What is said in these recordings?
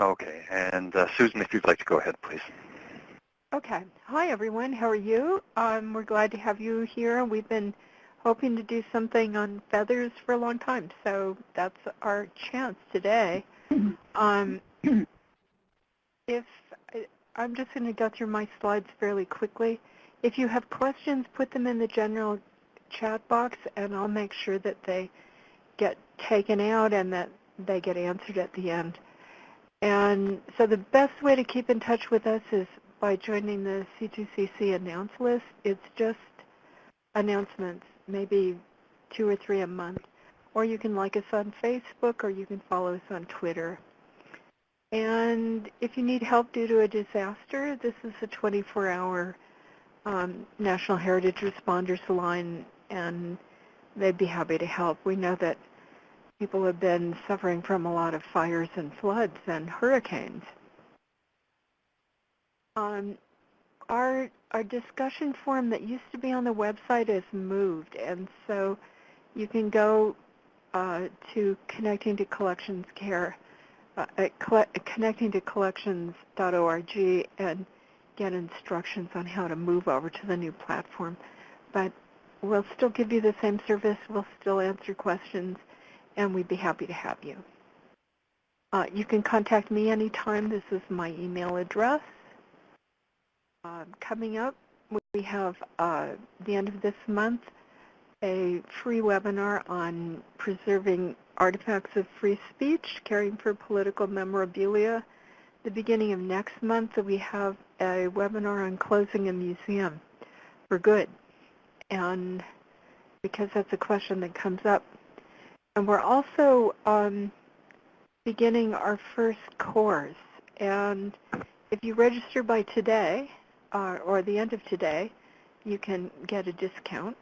Okay, and uh, Susan, if you'd like to go ahead, please. Okay. Hi, everyone. How are you? Um, we're glad to have you here. We've been hoping to do something on feathers for a long time, so that's our chance today. Um, if I'm just going to go through my slides fairly quickly. If you have questions, put them in the general chat box, and I'll make sure that they get taken out and that they get answered at the end. And so the best way to keep in touch with us is by joining the C2CC announce list. It's just announcements, maybe two or three a month. Or you can like us on Facebook or you can follow us on Twitter. And if you need help due to a disaster, this is a 24-hour um, National Heritage Responders line, and they'd be happy to help. We know that people have been suffering from a lot of fires and floods and hurricanes. Um, our, our discussion forum that used to be on the website is moved, and so you can go uh, to Connecting to Collections Care uh, at connecting to collections.org and get instructions on how to move over to the new platform. But we'll still give you the same service. We'll still answer questions, and we'd be happy to have you. Uh, you can contact me anytime. This is my email address. Uh, coming up, we have uh, the end of this month a free webinar on preserving artifacts of free speech, caring for political memorabilia. The beginning of next month, we have a webinar on closing a museum for good. And because that's a question that comes up. And we're also um, beginning our first course. And if you register by today, uh, or the end of today, you can get a discount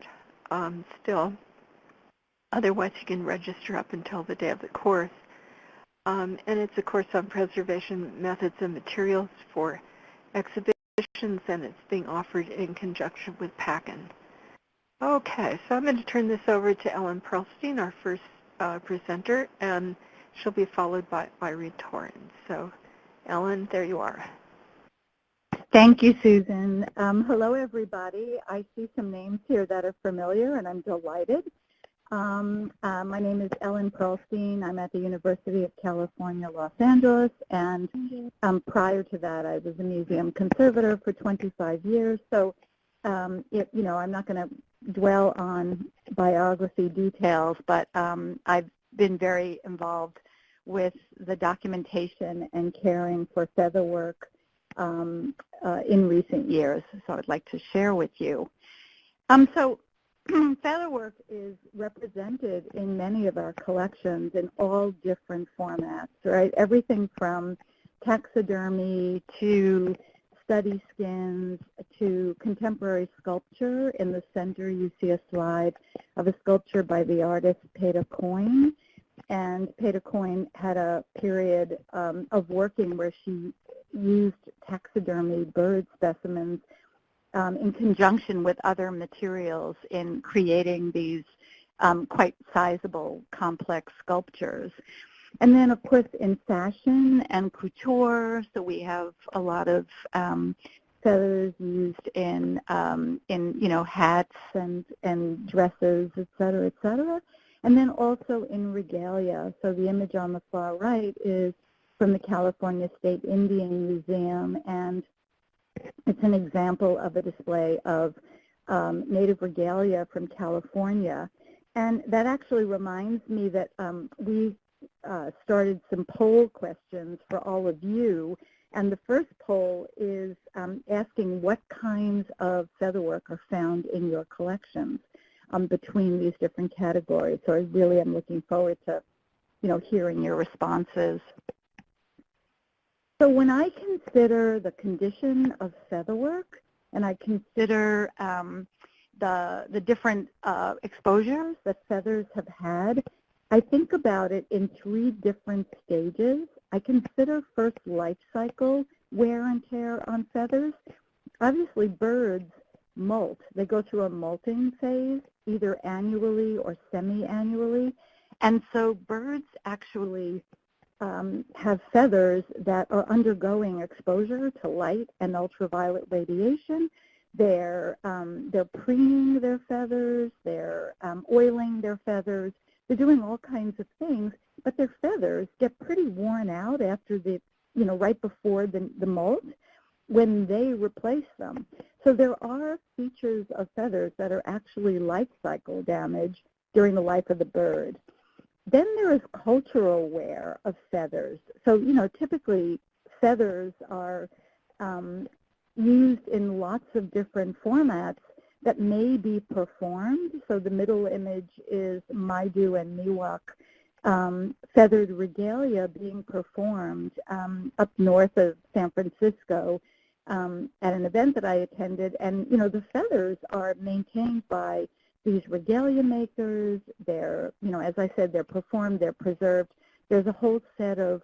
um, still. Otherwise, you can register up until the day of the course. Um, and it's a course on preservation methods and materials for exhibitions, and it's being offered in conjunction with PACCIN. Okay, so I'm going to turn this over to Ellen Pearlstein, our first uh, presenter, and she'll be followed by Irene Torrens. So, Ellen, there you are. Thank you, Susan. Um, hello, everybody. I see some names here that are familiar, and I'm delighted. Um, uh, my name is Ellen Pearlstein. I'm at the University of California, Los Angeles, and um, prior to that, I was a museum conservator for 25 years. So, um, it, you know, I'm not going to dwell on biography details, but um, I've been very involved with the documentation and caring for feather work um, uh, in recent years, so I'd like to share with you. Um, so featherwork is represented in many of our collections in all different formats, right? Everything from taxidermy to study skins to contemporary sculpture. In the center you see a slide of a sculpture by the artist Petah Coyne. And Petah Coyne had a period um, of working where she used taxidermy bird specimens um, in conjunction with other materials in creating these um, quite sizable, complex sculptures. And then, of course, in fashion and couture, so we have a lot of um, feathers used in, um, in you know, hats and, and dresses, et cetera, et cetera. And then also in regalia. So the image on the far right is from the California State Indian Museum, and it's an example of a display of um, native regalia from California. And that actually reminds me that um, we uh, started some poll questions for all of you. And the first poll is um, asking what kinds of featherwork are found in your collections um, between these different categories. So I really am looking forward to, you know, hearing your responses. So when I consider the condition of featherwork and I consider um, the, the different uh, exposures that feathers have had, I think about it in three different stages. I consider first life cycle wear and tear on feathers. Obviously birds molt. They go through a molting phase either annually or semi-annually. And so birds actually um, have feathers that are undergoing exposure to light and ultraviolet radiation. They're, um, they're preening their feathers, they're um, oiling their feathers, they're doing all kinds of things, but their feathers get pretty worn out after the, you know, right before the, the molt when they replace them. So there are features of feathers that are actually life cycle damage during the life of the bird. Then there is cultural wear of feathers. So, you know, typically feathers are um, used in lots of different formats that may be performed. So the middle image is Maidu and Miwok um, feathered regalia being performed um, up north of San Francisco um, at an event that I attended. And, you know, the feathers are maintained by these regalia makers. They're, you know, as I said, they're performed, they're preserved. There's a whole set of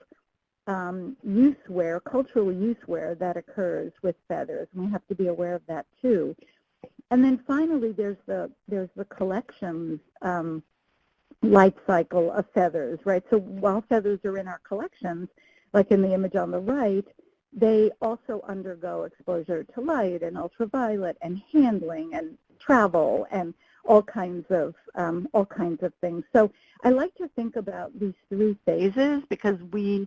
um, use wear, cultural use wear that occurs with feathers. And we have to be aware of that too. And then finally, there's the there's the collections um, life cycle of feathers, right? So while feathers are in our collections, like in the image on the right, they also undergo exposure to light and ultraviolet and handling and travel and all kinds of um, all kinds of things. So I like to think about these three phases because we,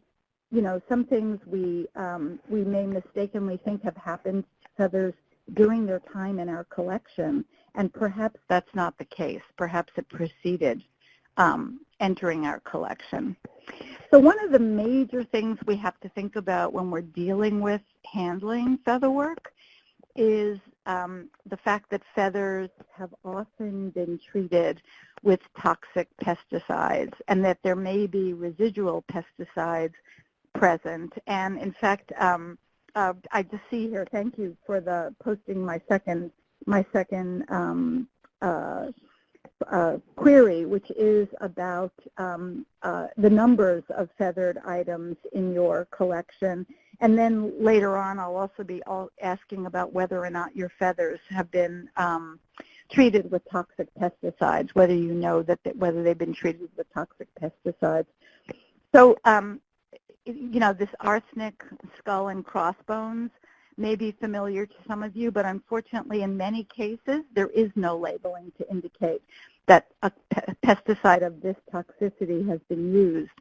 you know, some things we um, we may mistakenly think have happened to feathers during their time in our collection, and perhaps that's not the case. Perhaps it preceded um, entering our collection. So one of the major things we have to think about when we're dealing with handling feather work is um, the fact that feathers have often been treated with toxic pesticides and that there may be residual pesticides present. And in fact, um, uh, I just see here, thank you for the posting my second, my second um, uh, uh, query, which is about um, uh, the numbers of feathered items in your collection. And then later on, I'll also be asking about whether or not your feathers have been um, treated with toxic pesticides, whether you know that they, whether they've been treated with toxic pesticides. So, um, you know, this arsenic skull and crossbones may be familiar to some of you, but unfortunately in many cases there is no labeling to indicate that a pesticide of this toxicity has been used.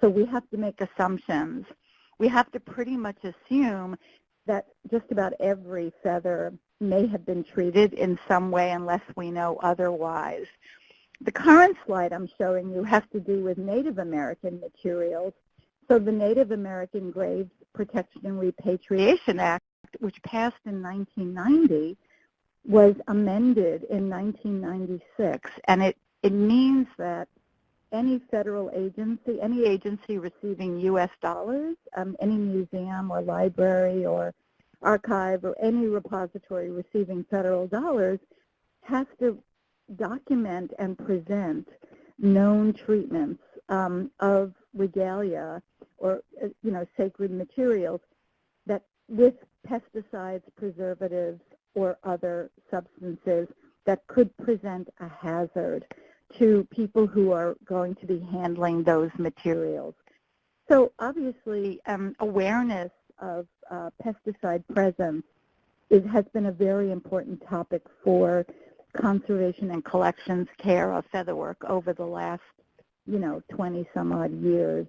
So we have to make assumptions. We have to pretty much assume that just about every feather may have been treated in some way unless we know otherwise. The current slide I'm showing you has to do with Native American materials. So the Native American Graves Protection and Repatriation Act, which passed in 1990, was amended in 1996, and it, it means that any federal agency, any agency receiving U.S. dollars, um, any museum or library or archive or any repository receiving federal dollars has to document and present known treatments um, of regalia or, uh, you know, sacred materials that with pesticides, preservatives, or other substances that could present a hazard to people who are going to be handling those materials. So obviously, um, awareness of uh, pesticide presence is, has been a very important topic for conservation and collections care of featherwork over the last, you know, 20 some odd years.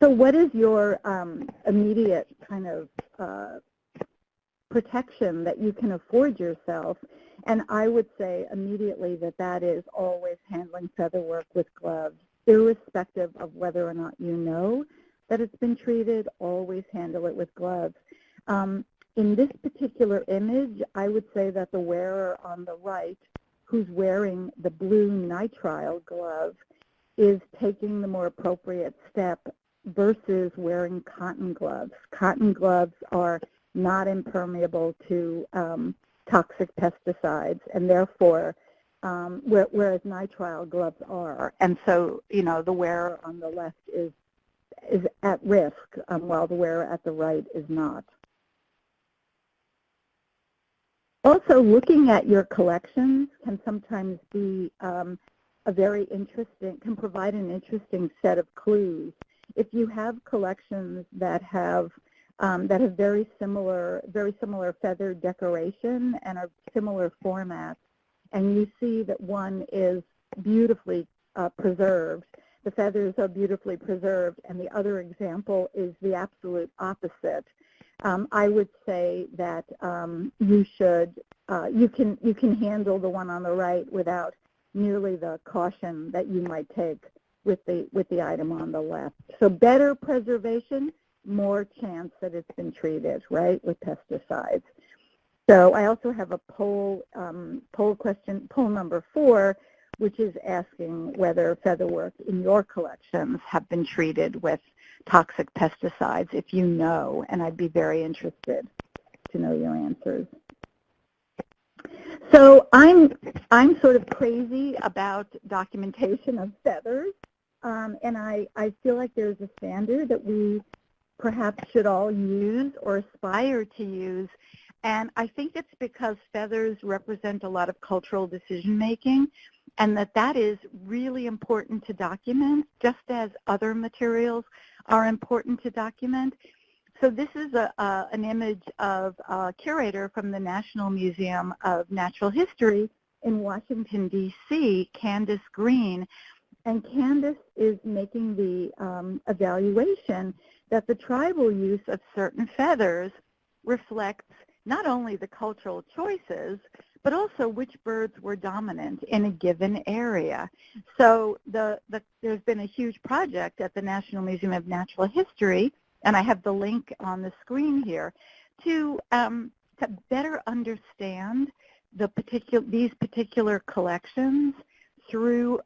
So what is your um, immediate kind of uh, protection that you can afford yourself. And I would say immediately that that is always handling feather work with gloves, irrespective of whether or not you know that it's been treated, always handle it with gloves. Um, in this particular image, I would say that the wearer on the right, who's wearing the blue nitrile glove, is taking the more appropriate step versus wearing cotton gloves. Cotton gloves are not impermeable to um, toxic pesticides, and therefore, um, whereas nitrile gloves are. And so, you know, the wearer on the left is is at risk, um, while the wearer at the right is not. Also, looking at your collections can sometimes be um, a very interesting, can provide an interesting set of clues. If you have collections that have um, that have very similar, very similar feather decoration and are similar formats, and you see that one is beautifully uh, preserved, the feathers are beautifully preserved, and the other example is the absolute opposite. Um, I would say that um, you should, uh, you can you can handle the one on the right without nearly the caution that you might take with the with the item on the left. So better preservation, more chance that it's been treated, right, with pesticides. So I also have a poll um, poll question, poll number four, which is asking whether featherwork in your collections have been treated with toxic pesticides, if you know, and I'd be very interested to know your answers. So I'm, I'm sort of crazy about documentation of feathers, um, and I, I feel like there's a standard that we perhaps should all use or aspire to use. And I think it's because feathers represent a lot of cultural decision making and that that is really important to document just as other materials are important to document. So this is a, an image of a curator from the National Museum of Natural History in Washington, D.C., Candace Greene. And Candace is making the um, evaluation that the tribal use of certain feathers reflects not only the cultural choices, but also which birds were dominant in a given area. So the, the, there's been a huge project at the National Museum of Natural History, and I have the link on the screen here, to, um, to better understand the particular, these particular collections through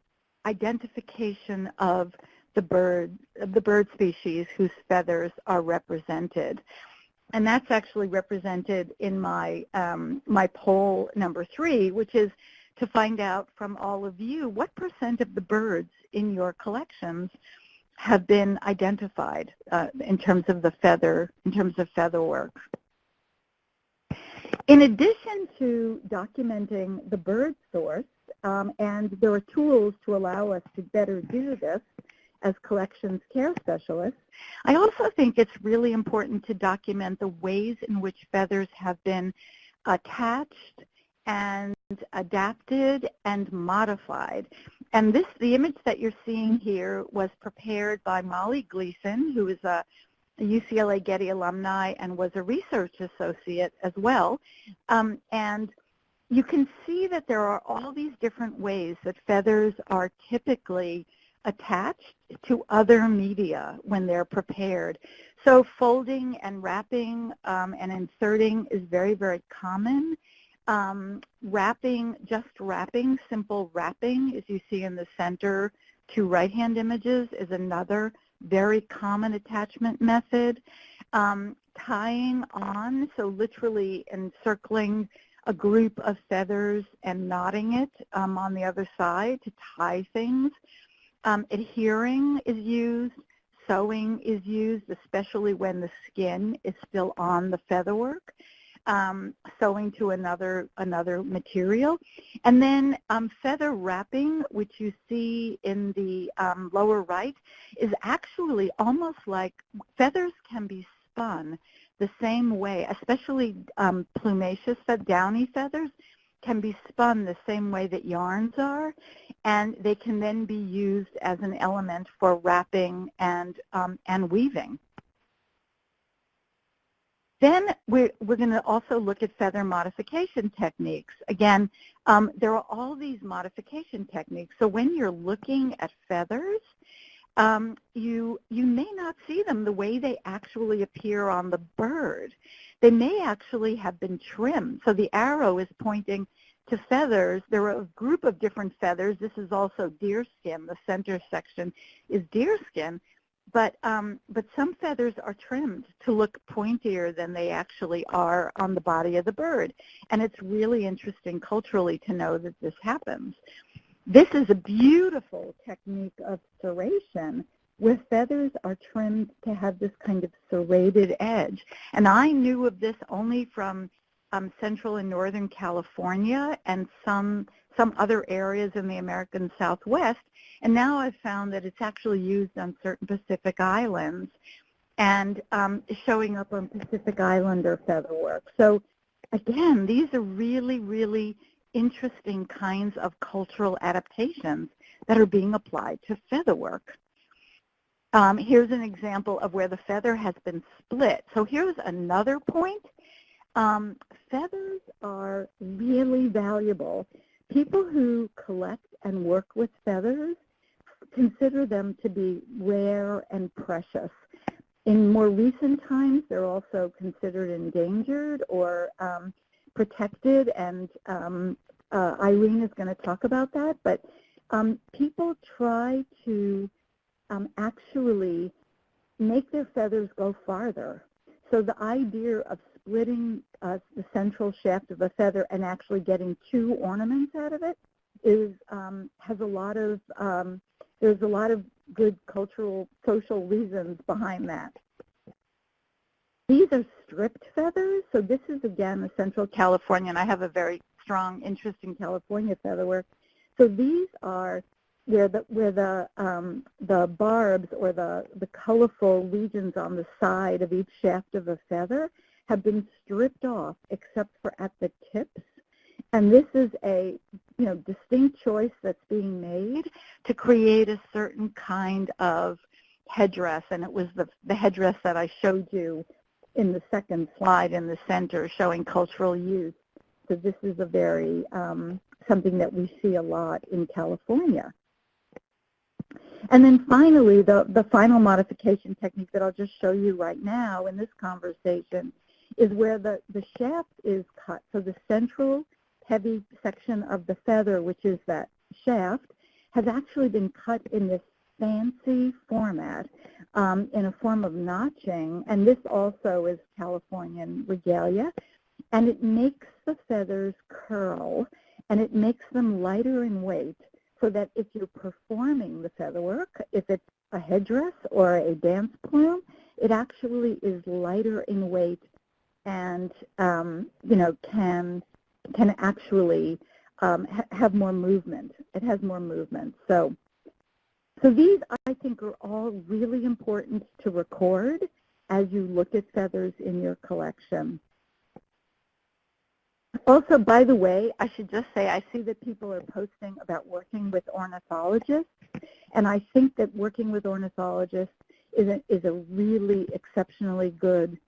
identification of the bird, the bird species whose feathers are represented and that's actually represented in my, um, my poll number three, which is to find out from all of you what percent of the birds in your collections have been identified uh, in terms of the feather, in terms of feather work. In addition to documenting the bird source, um, and there are tools to allow us to better do this, as collections care specialists. I also think it's really important to document the ways in which feathers have been attached and adapted and modified. And this, the image that you're seeing here was prepared by Molly Gleeson, who is a, UCLA Getty alumni and was a research associate as well. Um, and you can see that there are all these different ways that feathers are typically attached to other media when they're prepared. So folding and wrapping um, and inserting is very, very common. Um, wrapping, just wrapping, simple wrapping, as you see in the center, two right-hand images is another very common attachment method. Um, tying on, so literally encircling a group of feathers and knotting it um, on the other side to tie things. Um, adhering is used. Sewing is used, especially when the skin is still on the featherwork. Um, sewing to another another material. And then um, feather wrapping, which you see in the um, lower right, is actually almost like feathers can be spun the same way, especially um, plumaceous, downy feathers can be spun the same way that yarns are, and they can then be used as an element for wrapping and, um, and weaving. Then we're, we're going to also look at feather modification techniques. Again, um, there are all these modification techniques. So when you're looking at feathers, um, you, you may not see them the way they actually appear on the bird. They may actually have been trimmed. So the arrow is pointing to feathers. There are a group of different feathers. This is also deerskin. The center section is deerskin. But, um, but some feathers are trimmed to look pointier than they actually are on the body of the bird. And it's really interesting culturally to know that this happens. This is a beautiful technique of serration where feathers are trimmed to have this kind of serrated edge. And I knew of this only from um, Central and Northern California and some some other areas in the American Southwest, and now I've found that it's actually used on certain Pacific Islands and um, showing up on Pacific Islander featherwork. So again, these are really, really interesting kinds of cultural adaptations that are being applied to featherwork. Um, here's an example of where the feather has been split. So here's another point. Um, feathers are really valuable. People who collect and work with feathers consider them to be rare and precious. In more recent times, they're also considered endangered or um, protected, and um, uh, Irene is going to talk about that. But um, people try to um, actually make their feathers go farther. So the idea of splitting uh, the central shaft of a feather and actually getting two ornaments out of it is um, has a lot of um, there's a lot of good cultural social reasons behind that. These are stripped feathers. So this is again the Central California, and I have a very strong interest in California featherwork. So these are where the where the um, the barbs or the the colorful regions on the side of each shaft of a feather have been stripped off except for at the tips. And this is a you know distinct choice that's being made to create a certain kind of headdress. And it was the the headdress that I showed you in the second slide in the center showing cultural use. So this is a very um, something that we see a lot in California. And then finally, the, the final modification technique that I'll just show you right now in this conversation is where the, the shaft is cut. So the central heavy section of the feather, which is that shaft, has actually been cut in this fancy format um, in a form of notching. And this also is Californian regalia. And it makes the feathers curl, and it makes them lighter in weight so that if you're performing the featherwork, if it's a headdress or a dance plume, it actually is lighter in weight and um, you know can can actually um, ha have more movement. It has more movement. So so these I think are all really important to record as you look at feathers in your collection. Also, by the way, I should just say I see that people are posting about working with ornithologists, and I think that working with ornithologists is a, is a really exceptionally good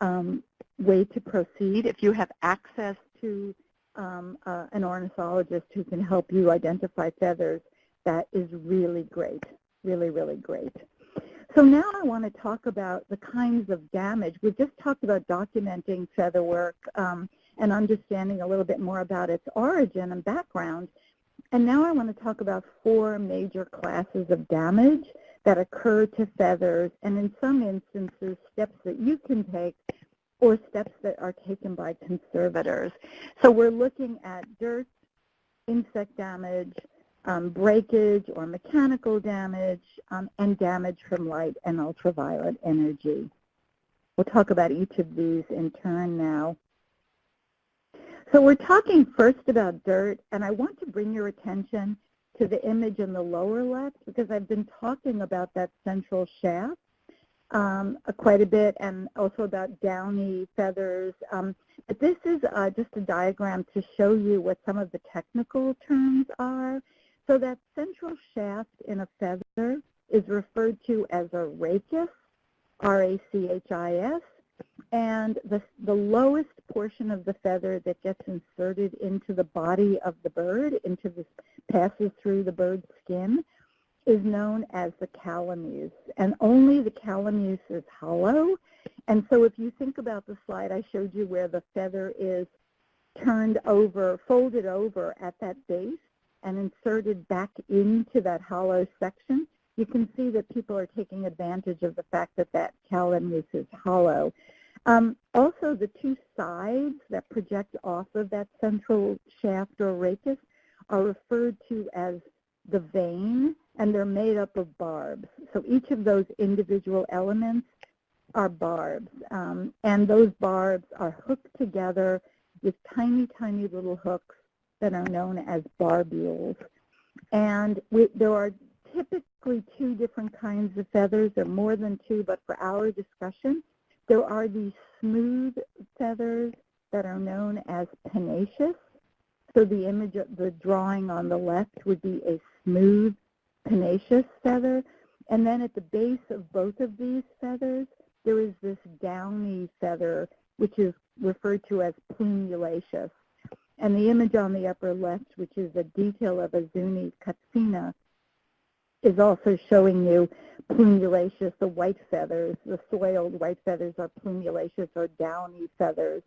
um, way to proceed. If you have access to um, uh, an ornithologist who can help you identify feathers, that is really great, really, really great. So now I want to talk about the kinds of damage. We've just talked about documenting feather work. Um, and understanding a little bit more about its origin and background. And now I want to talk about four major classes of damage that occur to feathers, and in some instances, steps that you can take or steps that are taken by conservators. So we're looking at dirt, insect damage, um, breakage or mechanical damage, um, and damage from light and ultraviolet energy. We'll talk about each of these in turn now. So we're talking first about dirt, and I want to bring your attention to the image in the lower left because I've been talking about that central shaft um, quite a bit and also about downy feathers. Um, but this is uh, just a diagram to show you what some of the technical terms are. So that central shaft in a feather is referred to as a rachis, R-A-C-H-I-S, and the, the lowest portion of the feather that gets inserted into the body of the bird, into the, passes through the bird's skin, is known as the calamus. And only the calamus is hollow. And so if you think about the slide I showed you where the feather is turned over, folded over at that base and inserted back into that hollow section, you can see that people are taking advantage of the fact that that calamus is hollow. Um, also, the two sides that project off of that central shaft or rachis are referred to as the vane, and they're made up of barbs. So each of those individual elements are barbs, um, and those barbs are hooked together with tiny, tiny little hooks that are known as barbules. And we, there are typically two different kinds of feathers. There are more than two, but for our discussion, there are these smooth feathers that are known as pennaceous. So the image of the drawing on the left would be a smooth pennaceous feather. And then at the base of both of these feathers, there is this downy feather, which is referred to as plumulaceous. And the image on the upper left, which is a detail of a Zuni katsina, is also showing you plumulaceous, the white feathers. The soiled white feathers are plumulaceous or downy feathers.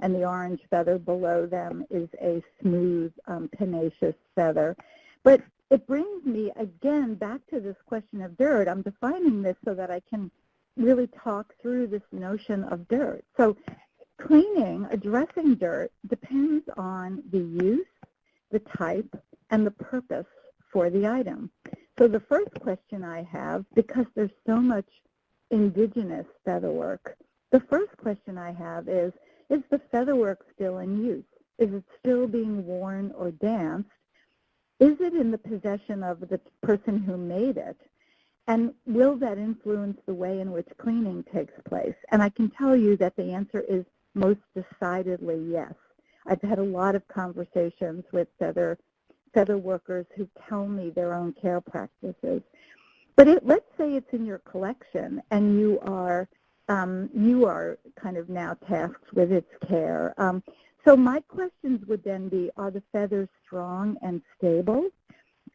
And the orange feather below them is a smooth um, pennaceous feather. But it brings me again back to this question of dirt. I'm defining this so that I can really talk through this notion of dirt. So cleaning, addressing dirt depends on the use, the type, and the purpose for the item. So the first question I have, because there's so much indigenous featherwork, the first question I have is, is the featherwork still in use? Is it still being worn or danced? Is it in the possession of the person who made it? And will that influence the way in which cleaning takes place? And I can tell you that the answer is most decidedly yes. I've had a lot of conversations with feather, feather workers who tell me their own care practices. But it, let's say it's in your collection and you are, um, you are kind of now tasked with its care. Um, so my questions would then be, are the feathers strong and stable?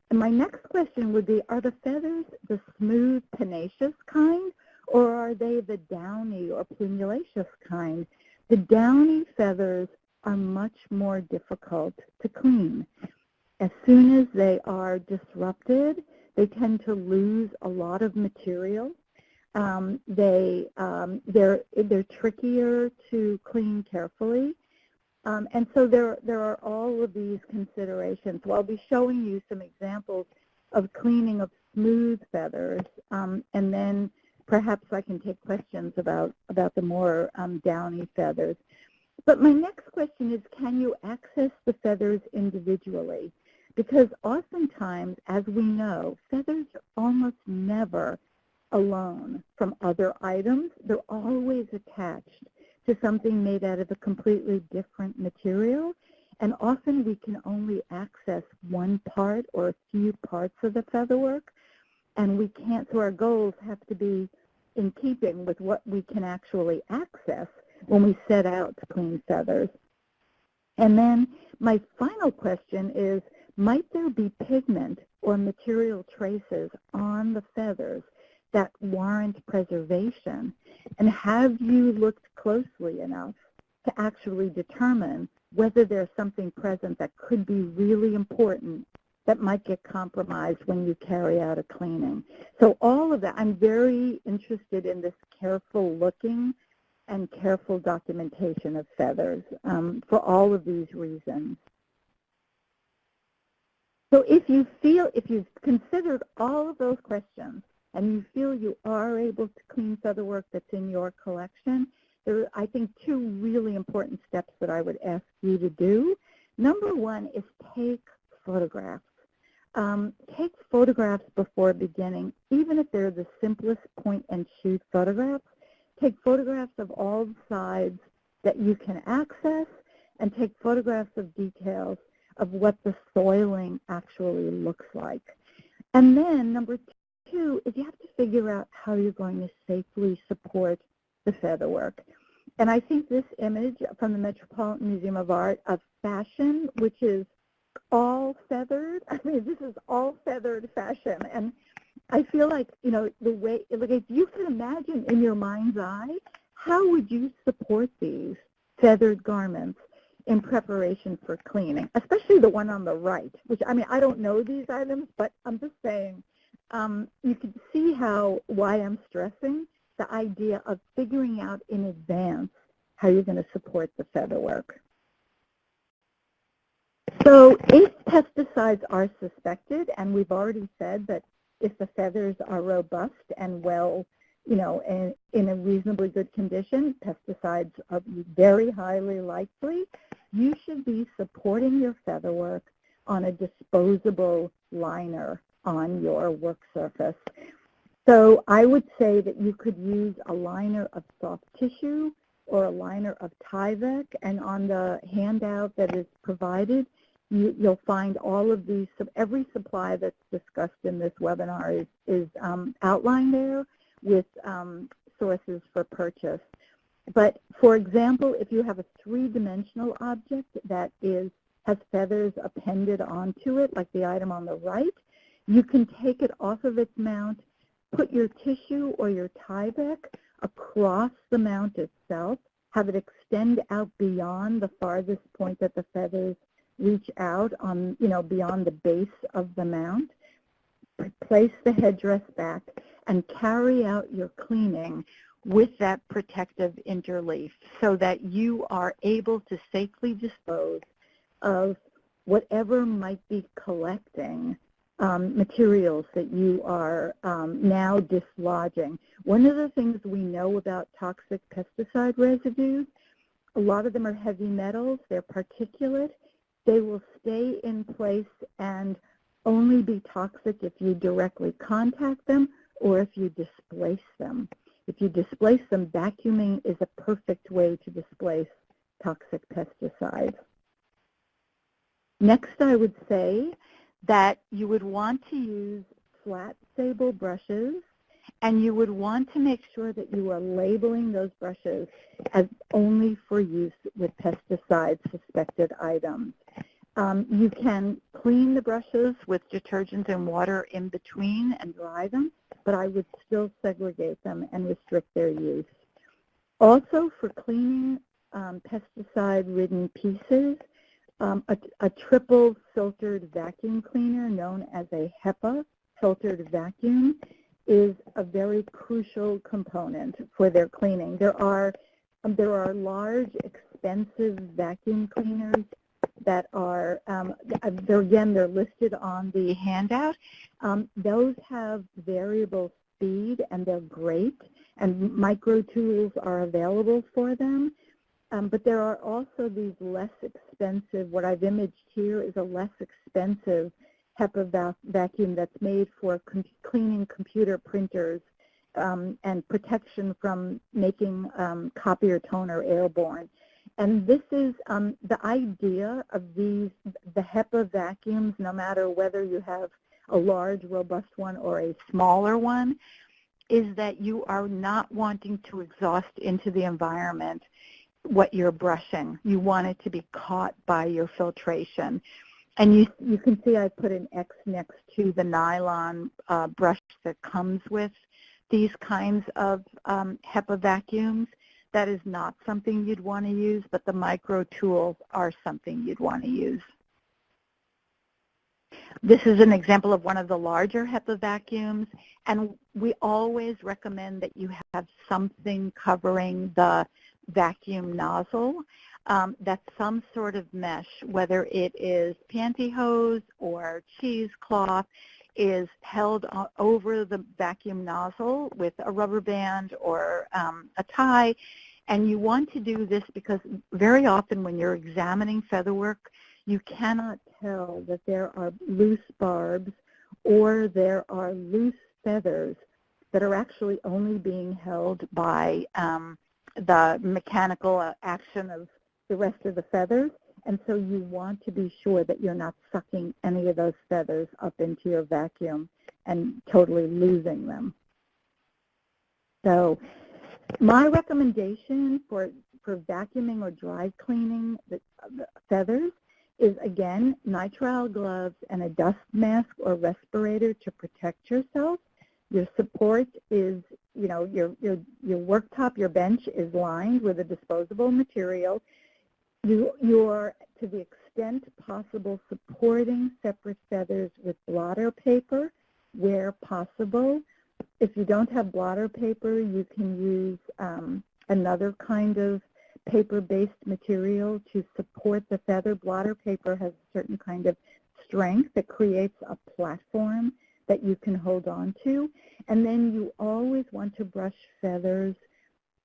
And my next question would be, are the feathers the smooth, pennaceous kind, or are they the downy or plumulaceous kind? The downy feathers are much more difficult to clean. As soon as they are disrupted, they tend to lose a lot of material. Um, they, um, they're, they're trickier to clean carefully. Um, and so there, there are all of these considerations. So I'll be showing you some examples of cleaning of smooth feathers, um, and then perhaps I can take questions about, about the more um, downy feathers. But my next question is, can you access the feathers individually? Because oftentimes, as we know, feathers are almost never alone from other items. They're always attached to something made out of a completely different material. And often we can only access one part or a few parts of the featherwork. And we can't, so our goals have to be in keeping with what we can actually access when we set out to clean feathers. And then my final question is, might there be pigment or material traces on the feathers that warrant preservation? And have you looked closely enough to actually determine whether there's something present that could be really important that might get compromised when you carry out a cleaning. So all of that, I'm very interested in this careful looking and careful documentation of feathers um, for all of these reasons. So if you feel, if you've considered all of those questions and you feel you are able to clean feather work that's in your collection, there are, I think, two really important steps that I would ask you to do. Number one is take photographs. Um, take photographs before beginning, even if they're the simplest point-and-shoot photographs. Take photographs of all the sides that you can access and take photographs of details of what the soiling actually looks like. And then number two is you have to figure out how you're going to safely support the featherwork. And I think this image from the Metropolitan Museum of Art of fashion, which is all feathered, I mean, this is all feathered fashion. And I feel like, you know, the way, like if you can imagine in your mind's eye, how would you support these feathered garments in preparation for cleaning, especially the one on the right, which, I mean, I don't know these items, but I'm just saying, um, you can see how, why I'm stressing the idea of figuring out in advance how you're going to support the feather work. So if pesticides are suspected, and we've already said that if the feathers are robust and well, you know, in, in a reasonably good condition, pesticides are very highly likely. you should be supporting your feather work on a disposable liner on your work surface. So I would say that you could use a liner of soft tissue or a liner of Tyvek, and on the handout that is provided, you, will find all of these, every supply that's discussed in this webinar is, is um, outlined there with um, sources for purchase. But for example, if you have a three-dimensional object that is has feathers appended onto it, like the item on the right, you can take it off of its mount, put your tissue or your Tyvek across the mount itself, have it extend out beyond the farthest point that the feathers reach out on, you know, beyond the base of the mount, place the headdress back, and carry out your cleaning with that protective interleaf so that you are able to safely dispose of whatever might be collecting um, materials that you are um, now dislodging. One of the things we know about toxic pesticide residues, a lot of them are heavy metals, they're particulate, they will stay in place and only be toxic if you directly contact them or if you displace them. If you displace them, vacuuming is a perfect way to displace toxic pesticides. Next, I would say that you would want to use flat sable brushes and you would want to make sure that you are labeling those brushes as only for use with pesticide suspected items. Um, you can clean the brushes with detergent and water in between and dry them, but I would still segregate them and restrict their use. Also, for cleaning um, pesticide-ridden pieces, um, a, a, triple filtered vacuum cleaner known as a HEPA filtered vacuum is a very crucial component for their cleaning. There are, um, there are large, expensive vacuum cleaners that are, um, they're, again, they're listed on the handout. Um, those have variable speed and they're great and micro tools are available for them. Um, but there are also these less expensive, what I've imaged here is a less expensive HEPA va vacuum that's made for com cleaning computer printers um, and protection from making um, copier toner airborne. And this is um, the idea of these, the HEPA vacuums, no matter whether you have a large, robust one or a smaller one, is that you are not wanting to exhaust into the environment what you're brushing. You want it to be caught by your filtration. And you, you can see I put an X next to the nylon uh, brush that comes with these kinds of um, HEPA vacuums. That is not something you'd want to use, but the micro tools are something you'd want to use. This is an example of one of the larger HEPA vacuums, and we always recommend that you have something covering the vacuum nozzle. Um, that's some sort of mesh, whether it is pantyhose or cheesecloth, is held over the vacuum nozzle with a rubber band or um, a tie. And you want to do this because very often when you're examining featherwork, you cannot tell that there are loose barbs or there are loose feathers that are actually only being held by um, the mechanical uh, action of the rest of the feathers. And so you want to be sure that you're not sucking any of those feathers up into your vacuum and totally losing them. So my recommendation for, for vacuuming or dry cleaning the, the feathers is, again, nitrile gloves and a dust mask or respirator to protect yourself. Your support is, you know, your, your, your worktop, your bench is lined with a disposable material. You, you are, to the extent possible, supporting separate feathers with blotter paper where possible. If you don't have blotter paper, you can use um, another kind of paper-based material to support the feather. Blotter paper has a certain kind of strength that creates a platform that you can hold on to. And then you always want to brush feathers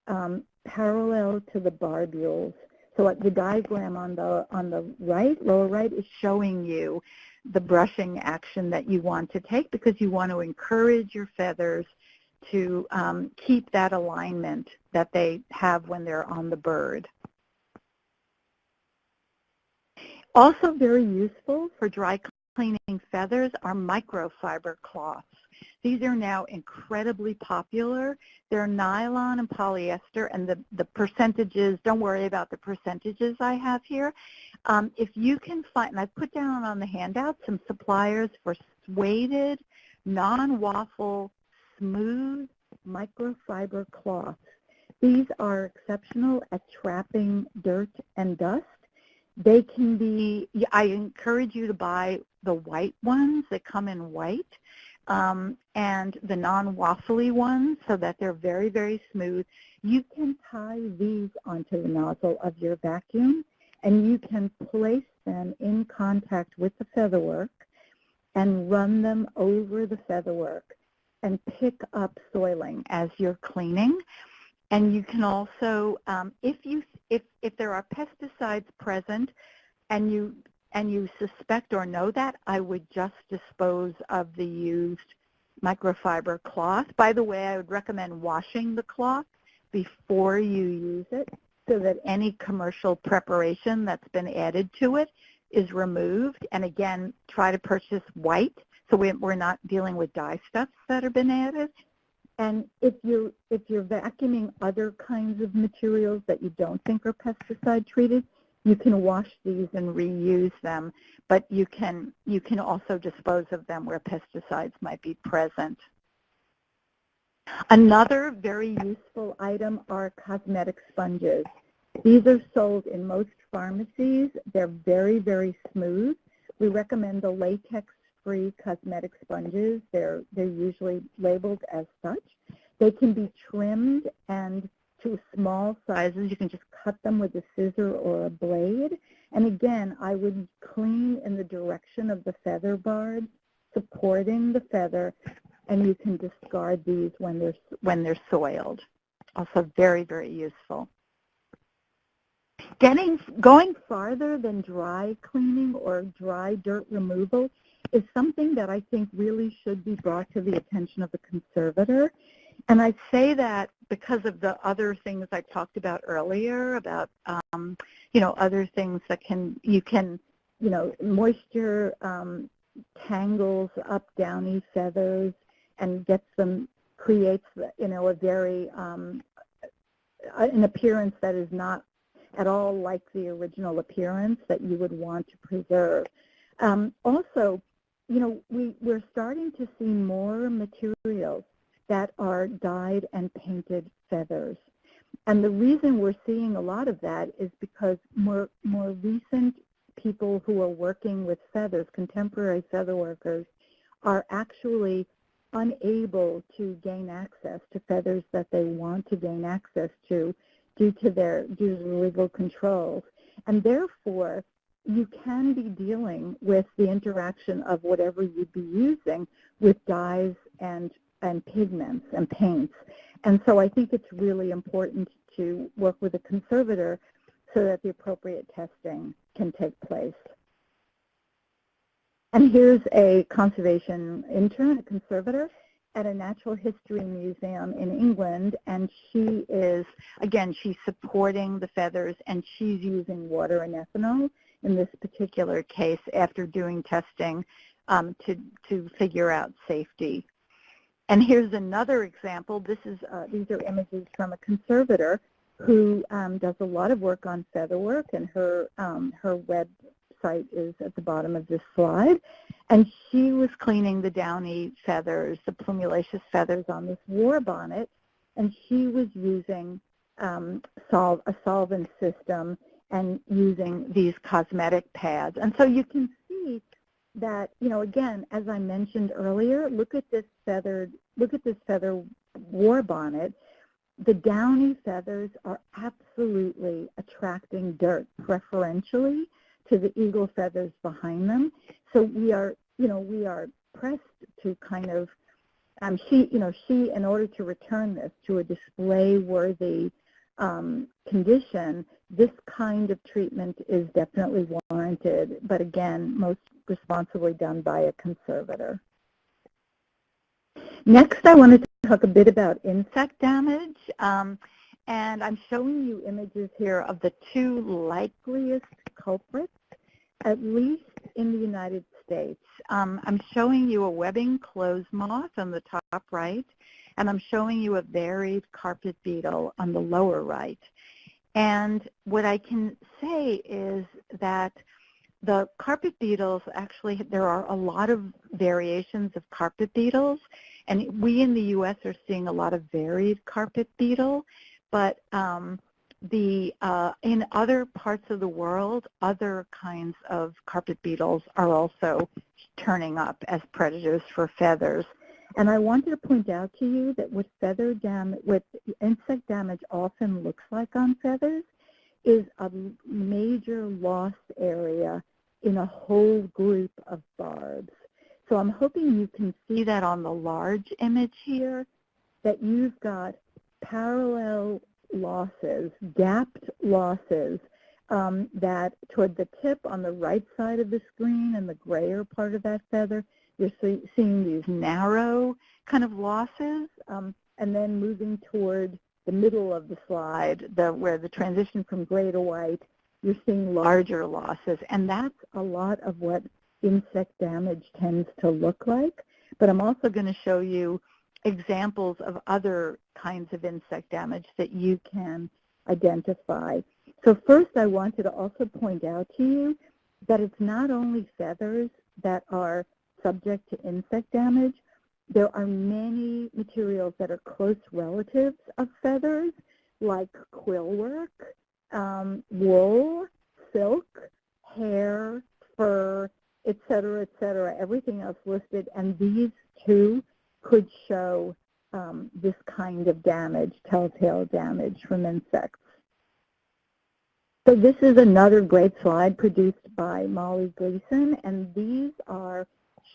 um, parallel to the barbules So the diagram on the on the right, lower right, is showing you the brushing action that you want to take because you want to encourage your feathers to um, keep that alignment that they have when they're on the bird. Also very useful for dry cleaning feathers are microfiber cloths. These are now incredibly popular. They're nylon and polyester, and the, the percentages, don't worry about the percentages I have here. Um, if you can find, and I've put down on the handout some suppliers for sueded, non-waffle, smooth microfiber cloths. These are exceptional at trapping dirt and dust. They can be, I encourage you to buy the white ones that come in white um, and the non-waffly ones so that they're very, very smooth. You can tie these onto the nozzle of your vacuum and you can place them in contact with the featherwork and run them over the featherwork and pick up soiling as you're cleaning. And you can also, um, if you if if there are pesticides present, and you and you suspect or know that, I would just dispose of the used microfiber cloth. By the way, I would recommend washing the cloth before you use it so that any commercial preparation that's been added to it is removed. And again, try to purchase white so we're not dealing with dye stuffs that have been added. And if you're, if you're vacuuming other kinds of materials that you don't think are pesticide treated, you can wash these and reuse them, but you can, you can also dispose of them where pesticides might be present. Another very useful item are cosmetic sponges. These are sold in most pharmacies. They're very, very smooth. We recommend the latex-free cosmetic sponges. They're, they're usually labeled as such. They can be trimmed and to small sizes. You can just cut them with a scissor or a blade. And again, I would clean in the direction of the feather barb, supporting the feather, and you can discard these when they're, when they're soiled. Also very, very useful. Getting, going farther than dry cleaning or dry dirt removal is something that I think really should be brought to the attention of the conservator. And I say that because of the other things I talked about earlier about, um, you know, other things that can, you can, you know, moisture um, tangles up downy feathers and gets them, creates, you know, a very, um, an appearance that is not at all like the original appearance that you would want to preserve. Um, also, you know, we, we're starting to see more materials that are dyed and painted feathers. And the reason we're seeing a lot of that is because more, more recent people who are working with feathers, contemporary feather workers, are actually unable to gain access to feathers that they want to gain access to due to their due to legal controls. And therefore, you can be dealing with the interaction of whatever you'd be using with dyes and and pigments and paints. And so I think it's really important to work with a conservator so that the appropriate testing can take place. And here's a conservation intern, a conservator, at a natural history museum in England, and she is, again, she's supporting the feathers, and she's using water and ethanol in this particular case after doing testing um, to, to figure out safety and here's another example. This is, uh, these are images from a conservator who um, does a lot of work on featherwork, and her, um, her website is at the bottom of this slide. And she was cleaning the downy feathers, the plumulaceous feathers on this war bonnet, and she was using um, sol a solvent system and using these cosmetic pads. And so you can see that, you know, again, as I mentioned earlier, look at this feathered, look at this feather war bonnet. The downy feathers are absolutely attracting dirt preferentially to the eagle feathers behind them. So we are, you know, we are pressed to kind of, um, she, you know, she, in order to return this to a display-worthy um, condition, this kind of treatment is definitely warranted, but again, most responsibly done by a conservator. Next, I wanted to talk a bit about insect damage. Um, and I'm showing you images here of the two likeliest culprits, at least in the United States. Um, I'm showing you a webbing clothes moth on the top right, and I'm showing you a varied carpet beetle on the lower right. And what I can say is that the carpet beetles actually, there are a lot of variations of carpet beetles, and we in the U.S. are seeing a lot of varied carpet beetle, but um, the uh, in other parts of the world, other kinds of carpet beetles are also turning up as predators for feathers. And I wanted to point out to you that what feather damage, what insect damage often looks like on feathers is a major loss area in a whole group of barbs. So I'm hoping you can see that on the large image here, that you've got parallel losses, gapped losses um, that toward the tip on the right side of the screen and the grayer part of that feather, you're see, seeing these narrow kind of losses, um, and then moving toward the middle of the slide, the, where the transition from gray to white, you're seeing larger losses. And that's a lot of what insect damage tends to look like. But I'm also going to show you examples of other kinds of insect damage that you can identify. So first I wanted to also point out to you that it's not only feathers that are subject to insect damage. There are many materials that are close relatives of feathers, like quillwork, um, wool, silk, hair, fur, et cetera, et cetera, everything else listed. And these two could show um, this kind of damage, telltale damage from insects. So this is another great slide produced by Molly Gleeson, and these are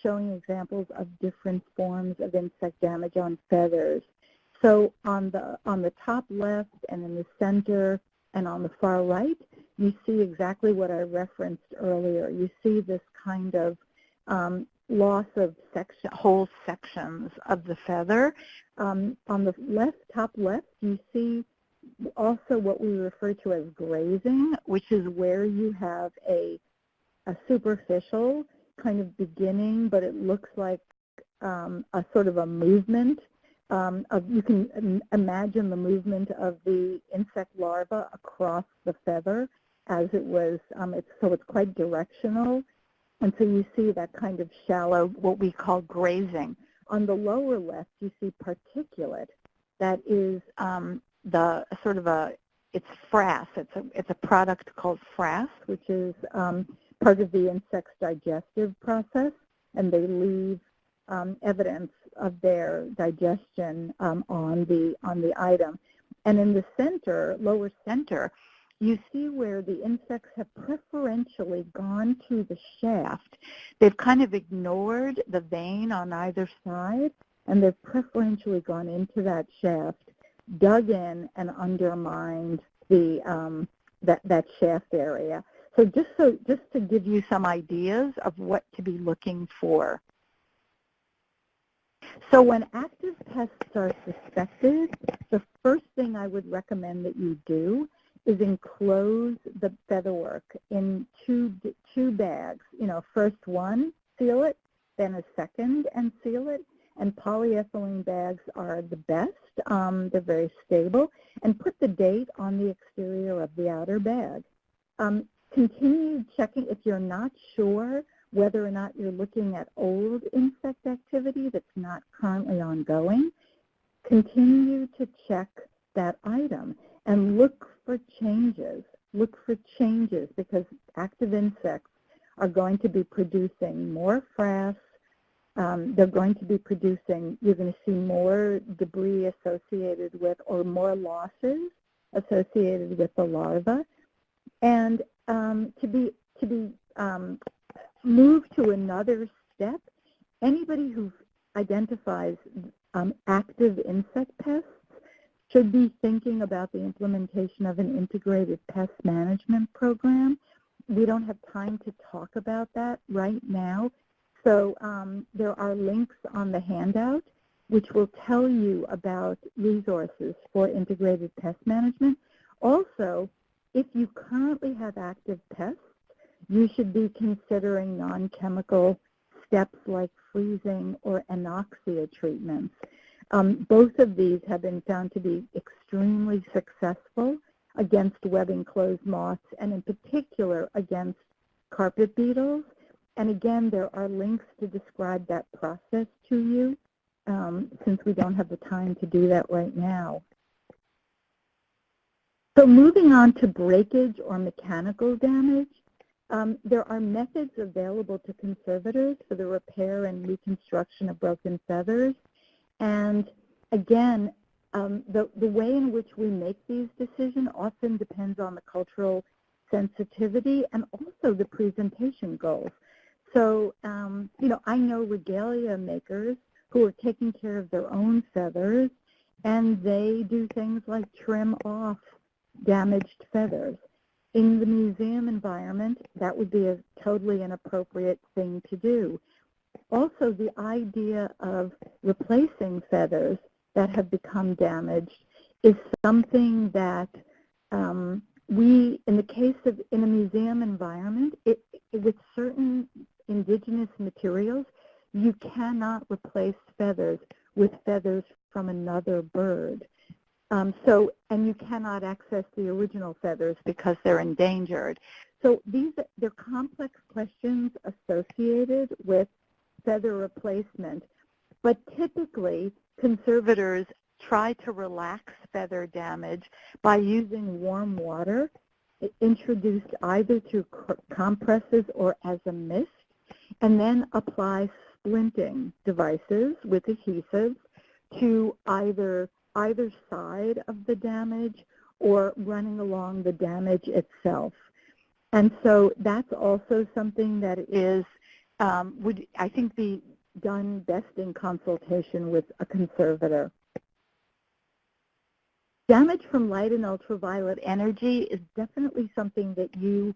showing examples of different forms of insect damage on feathers. So on the, on the top left and in the center and on the far right, you see exactly what I referenced earlier. You see this kind of um, loss of section, whole sections of the feather. Um, on the left, top left, you see also what we refer to as grazing, which is where you have a, a superficial kind of beginning, but it looks like um, a sort of a movement. Um, of, you can imagine the movement of the insect larva across the feather as it was, um, it's, so it's quite directional. And so you see that kind of shallow, what we call grazing. On the lower left, you see particulate. That is um, the sort of a, it's frass. It's a, it's a product called frass, which is um, part of the insect's digestive process, and they leave um, evidence of their digestion um, on the on the item. And in the center, lower center, you see where the insects have preferentially gone to the shaft. They've kind of ignored the vane on either side, and they've preferentially gone into that shaft, dug in, and undermined the um, that that shaft area. So just so just to give you some ideas of what to be looking for. So when active pests are suspected, the first thing I would recommend that you do is enclose the featherwork in two two bags. You know, first one, seal it, then a second and seal it. And polyethylene bags are the best. Um, they're very stable. And put the date on the exterior of the outer bag. Um, continue checking if you're not sure whether or not you're looking at old insect activity that's not currently ongoing. Continue to check that item and look for changes. Look for changes because active insects are going to be producing more frass. Um, they're going to be producing, you're going to see more debris associated with or more losses associated with the larva. And um, to be to be um, moved to another step, anybody who identifies um, active insect pests should be thinking about the implementation of an integrated pest management program. We don't have time to talk about that right now. So um, there are links on the handout which will tell you about resources for integrated pest management. Also, if you currently have active pests, you should be considering non-chemical steps like freezing or anoxia treatments. Um, both of these have been found to be extremely successful against webbing clothes moths and in particular against carpet beetles. And again, there are links to describe that process to you um, since we don't have the time to do that right now. So moving on to breakage or mechanical damage, um, there are methods available to conservators for the repair and reconstruction of broken feathers. And again, um, the, the way in which we make these decisions often depends on the cultural sensitivity and also the presentation goals. So, um, you know, I know regalia makers who are taking care of their own feathers, and they do things like trim off damaged feathers. In the museum environment, that would be a totally inappropriate thing to do. Also, the idea of replacing feathers that have become damaged is something that um, we, in the case of in a museum environment, it, with certain indigenous materials, you cannot replace feathers with feathers from another bird. Um, so, and you cannot access the original feathers because they're endangered. So these, they're complex questions associated with feather replacement, but typically conservators try to relax feather damage by using warm water introduced either through compresses or as a mist, and then apply splinting devices with adhesives to either either side of the damage or running along the damage itself. And so that's also something that is, um, would I think be done best in consultation with a conservator. Damage from light and ultraviolet energy is definitely something that you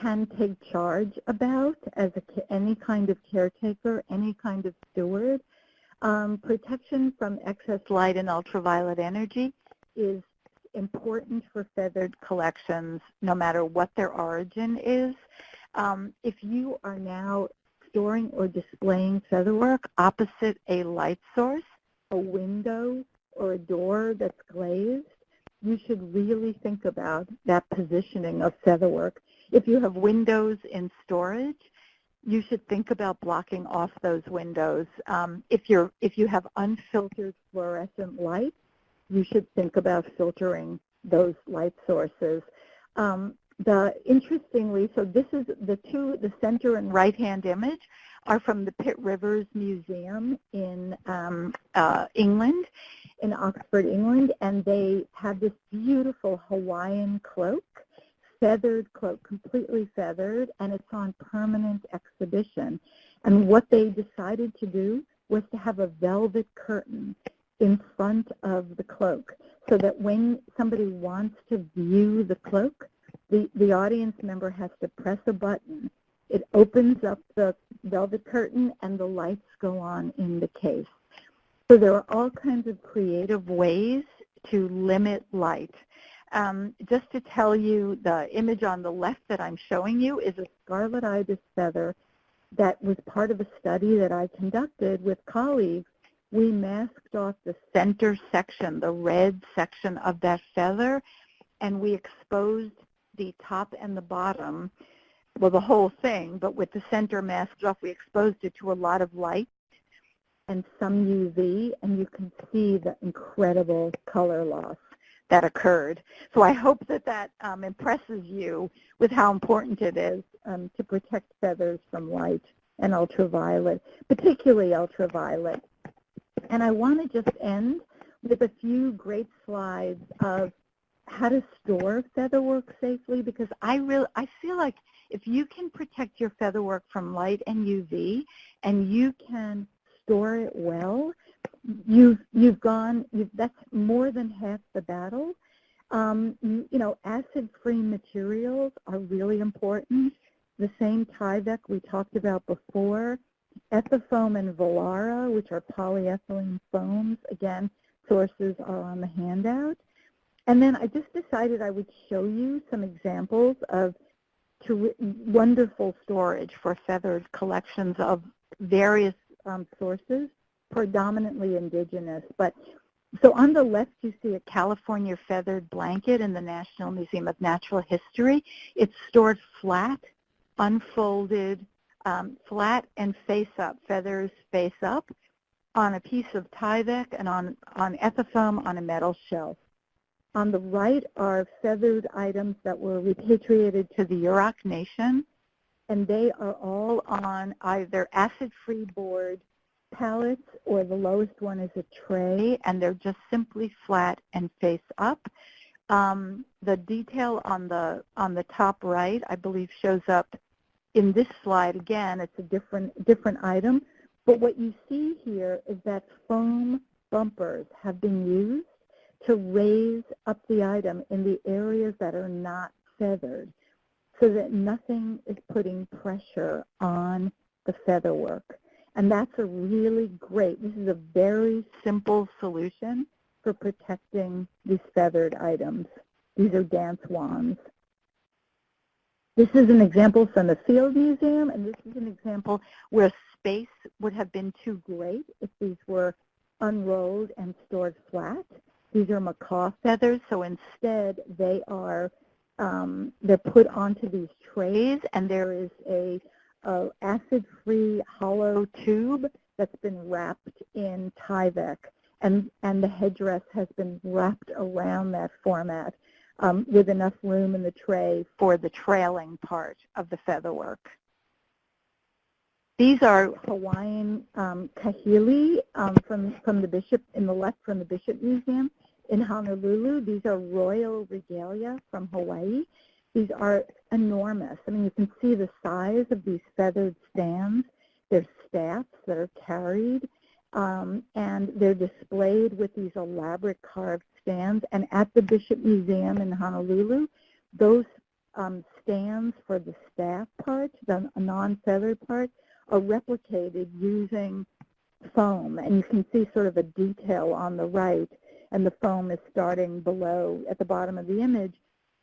can take charge about as a, any kind of caretaker, any kind of steward. Um, protection from excess light and ultraviolet energy is important for feathered collections no matter what their origin is. Um, if you are now storing or displaying featherwork opposite a light source, a window, or a door that's glazed, you should really think about that positioning of featherwork if you have windows in storage, you should think about blocking off those windows. Um, if, you're, if you have unfiltered fluorescent light, you should think about filtering those light sources. Um, the interestingly, so this is the two, the center and right-hand image are from the Pitt Rivers Museum in um, uh, England, in Oxford, England, and they have this beautiful Hawaiian cloak feathered cloak, completely feathered, and it's on permanent exhibition. And what they decided to do was to have a velvet curtain in front of the cloak so that when somebody wants to view the cloak, the, the audience member has to press a button. It opens up the velvet curtain and the lights go on in the case. So there are all kinds of creative ways to limit light. Um, just to tell you, the image on the left that I'm showing you is a scarlet ibis feather that was part of a study that I conducted with colleagues. We masked off the center section, the red section of that feather, and we exposed the top and the bottom, well, the whole thing, but with the center masked off, we exposed it to a lot of light and some UV, and you can see the incredible color loss that occurred. So I hope that that um, impresses you with how important it is um, to protect feathers from light and ultraviolet, particularly ultraviolet. And I want to just end with a few great slides of how to store featherwork safely because I really I feel like if you can protect your featherwork from light and UV and you can store it well, you've you've gone. You've, that's more than half the battle. Um, you, you know, acid-free materials are really important. The same Tyvek we talked about before, Ethafoam and Volara, which are polyethylene foams. Again, sources are on the handout. And then I just decided I would show you some examples of wonderful storage for feathered collections of various um, sources, predominantly indigenous. But so on the left, you see a California feathered blanket in the National Museum of Natural History. It's stored flat, unfolded, um, flat and face up, feathers face up, on a piece of Tyvek and on, on Ethafoam on a metal shelf. On the right are feathered items that were repatriated to the Yurok Nation, and they are all on either acid-free board pallets or the lowest one is a tray, and they're just simply flat and face up. Um, the detail on the on the top right, I believe, shows up in this slide. Again, it's a different different item, but what you see here is that foam bumpers have been used to raise up the item in the areas that are not feathered so that nothing is putting pressure on the feather work. And that's a really great, this is a very simple solution for protecting these feathered items. These are dance wands. This is an example from the Field Museum, and this is an example where space would have been too great if these were unrolled and stored flat. These are macaw feathers, so instead they are um, they're put onto these trays, and there is a, a acid-free hollow tube that's been wrapped in Tyvek, and and the headdress has been wrapped around that format um, with enough room in the tray for the trailing part of the featherwork. These are Hawaiian um, kahili um, from, from the Bishop, in the left from the Bishop Museum in Honolulu. These are royal regalia from Hawaii. These are enormous. I mean, you can see the size of these feathered stands. They're staffs that are carried, um, and they're displayed with these elaborate carved stands. And at the Bishop Museum in Honolulu, those um, stands for the staff part, the non-feathered part, are replicated using foam. And you can see sort of a detail on the right, and the foam is starting below at the bottom of the image.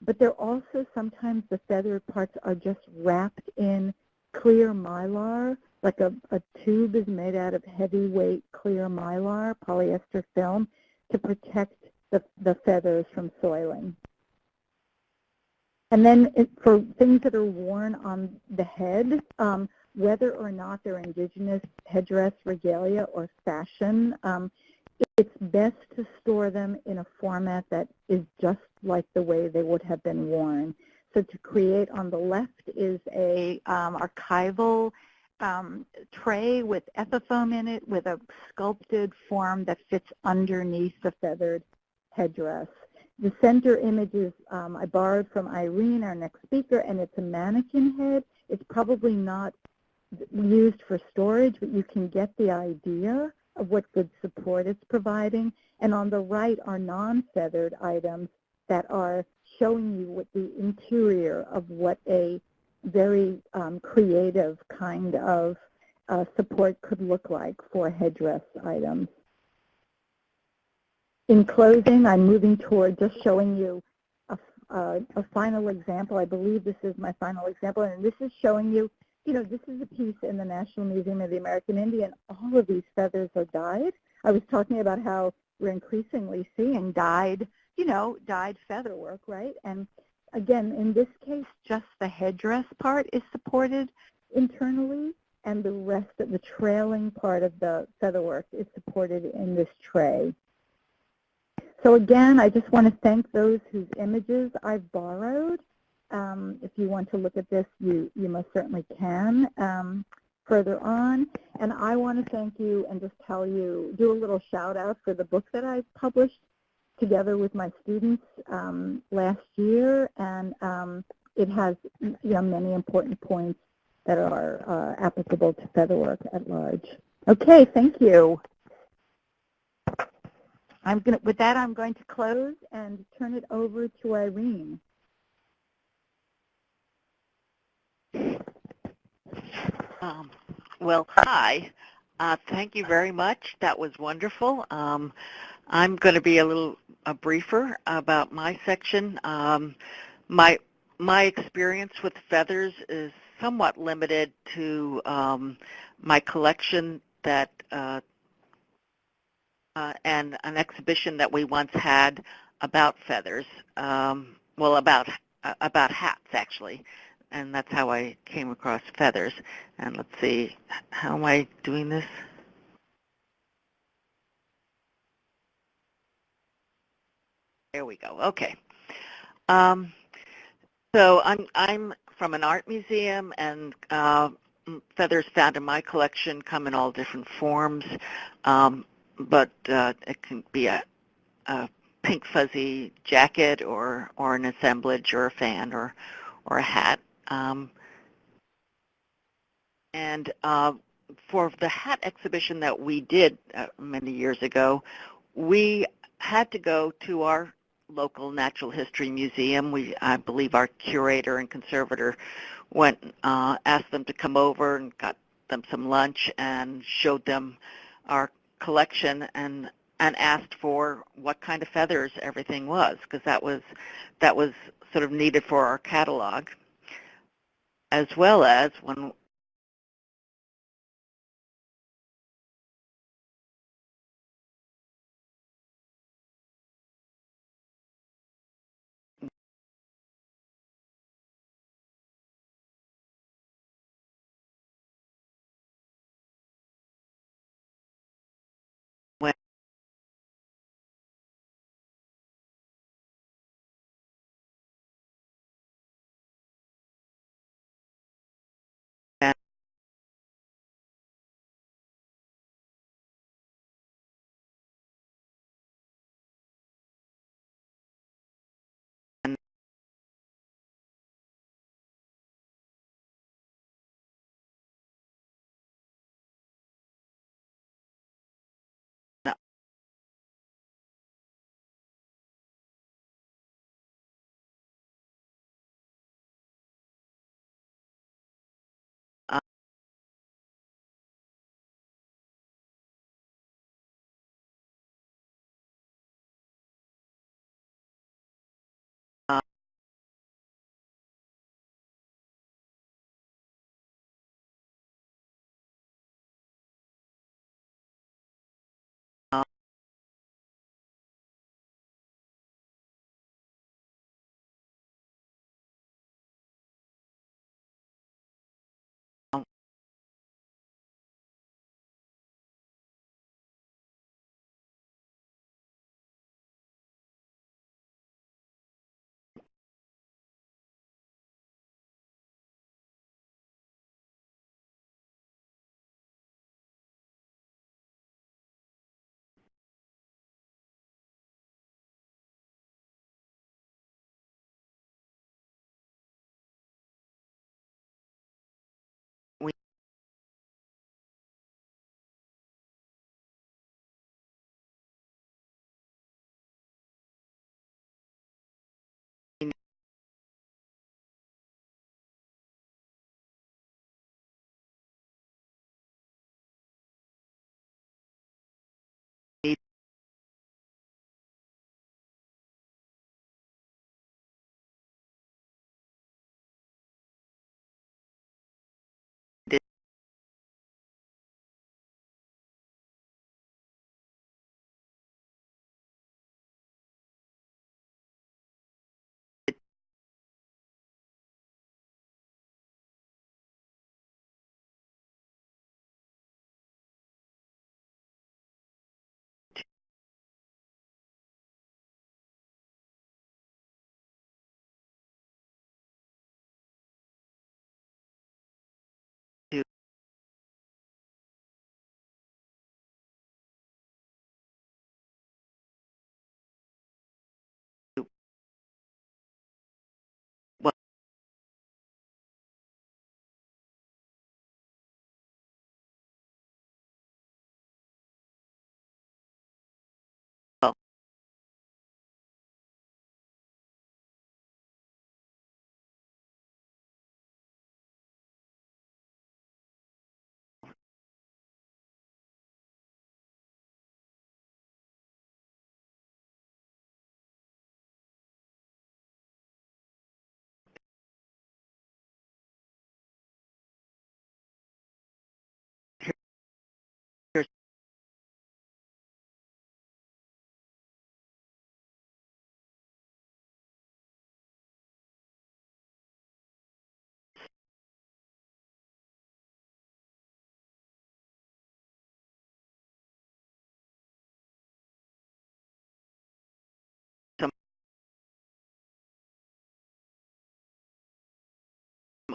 But they're also sometimes the feathered parts are just wrapped in clear mylar, like a, a tube is made out of heavyweight clear mylar, polyester film, to protect the, the feathers from soiling. And then it, for things that are worn on the head, um, whether or not they're indigenous headdress, regalia, or fashion, um, it's best to store them in a format that is just like the way they would have been worn. So to create on the left is a um, archival um, tray with ethafoam in it with a sculpted form that fits underneath the feathered headdress. The center image is um, I borrowed from Irene, our next speaker, and it's a mannequin head. It's probably not used for storage, but you can get the idea of what good support it's providing. And on the right are non-feathered items that are showing you what the interior of what a very um, creative kind of uh, support could look like for headdress items. In closing, I'm moving toward just showing you a, a, a final example. I believe this is my final example, and this is showing you you know, this is a piece in the National Museum of the American Indian. All of these feathers are dyed. I was talking about how we're increasingly seeing dyed, you know, dyed feather work, right? And again, in this case, just the headdress part is supported internally, and the rest of the trailing part of the feather work is supported in this tray. So again, I just want to thank those whose images I've borrowed. Um, if you want to look at this, you, you most certainly can um, further on. And I want to thank you and just tell you, do a little shout out for the book that I've published together with my students um, last year. And um, it has you know, many important points that are uh, applicable to featherwork at large. Okay, thank you. I'm to, with that, I'm going to close and turn it over to Irene. Um, well, hi. Uh, thank you very much. That was wonderful. Um, I'm going to be a little uh, briefer about my section. Um, my my experience with feathers is somewhat limited to um, my collection that uh, uh, and an exhibition that we once had about feathers. Um, well, about uh, about hats actually and that's how I came across feathers. And let's see, how am I doing this? There we go. Okay. Um, so I'm I'm from an art museum, and uh, feathers found in my collection come in all different forms, um, but uh, it can be a, a pink fuzzy jacket, or or an assemblage, or a fan, or or a hat. Um, and uh, for the hat exhibition that we did uh, many years ago, we had to go to our local natural history museum. We, I believe our curator and conservator went, uh, asked them to come over and got them some lunch and showed them our collection and and asked for what kind of feathers everything was because that was that was sort of needed for our catalog as well as when when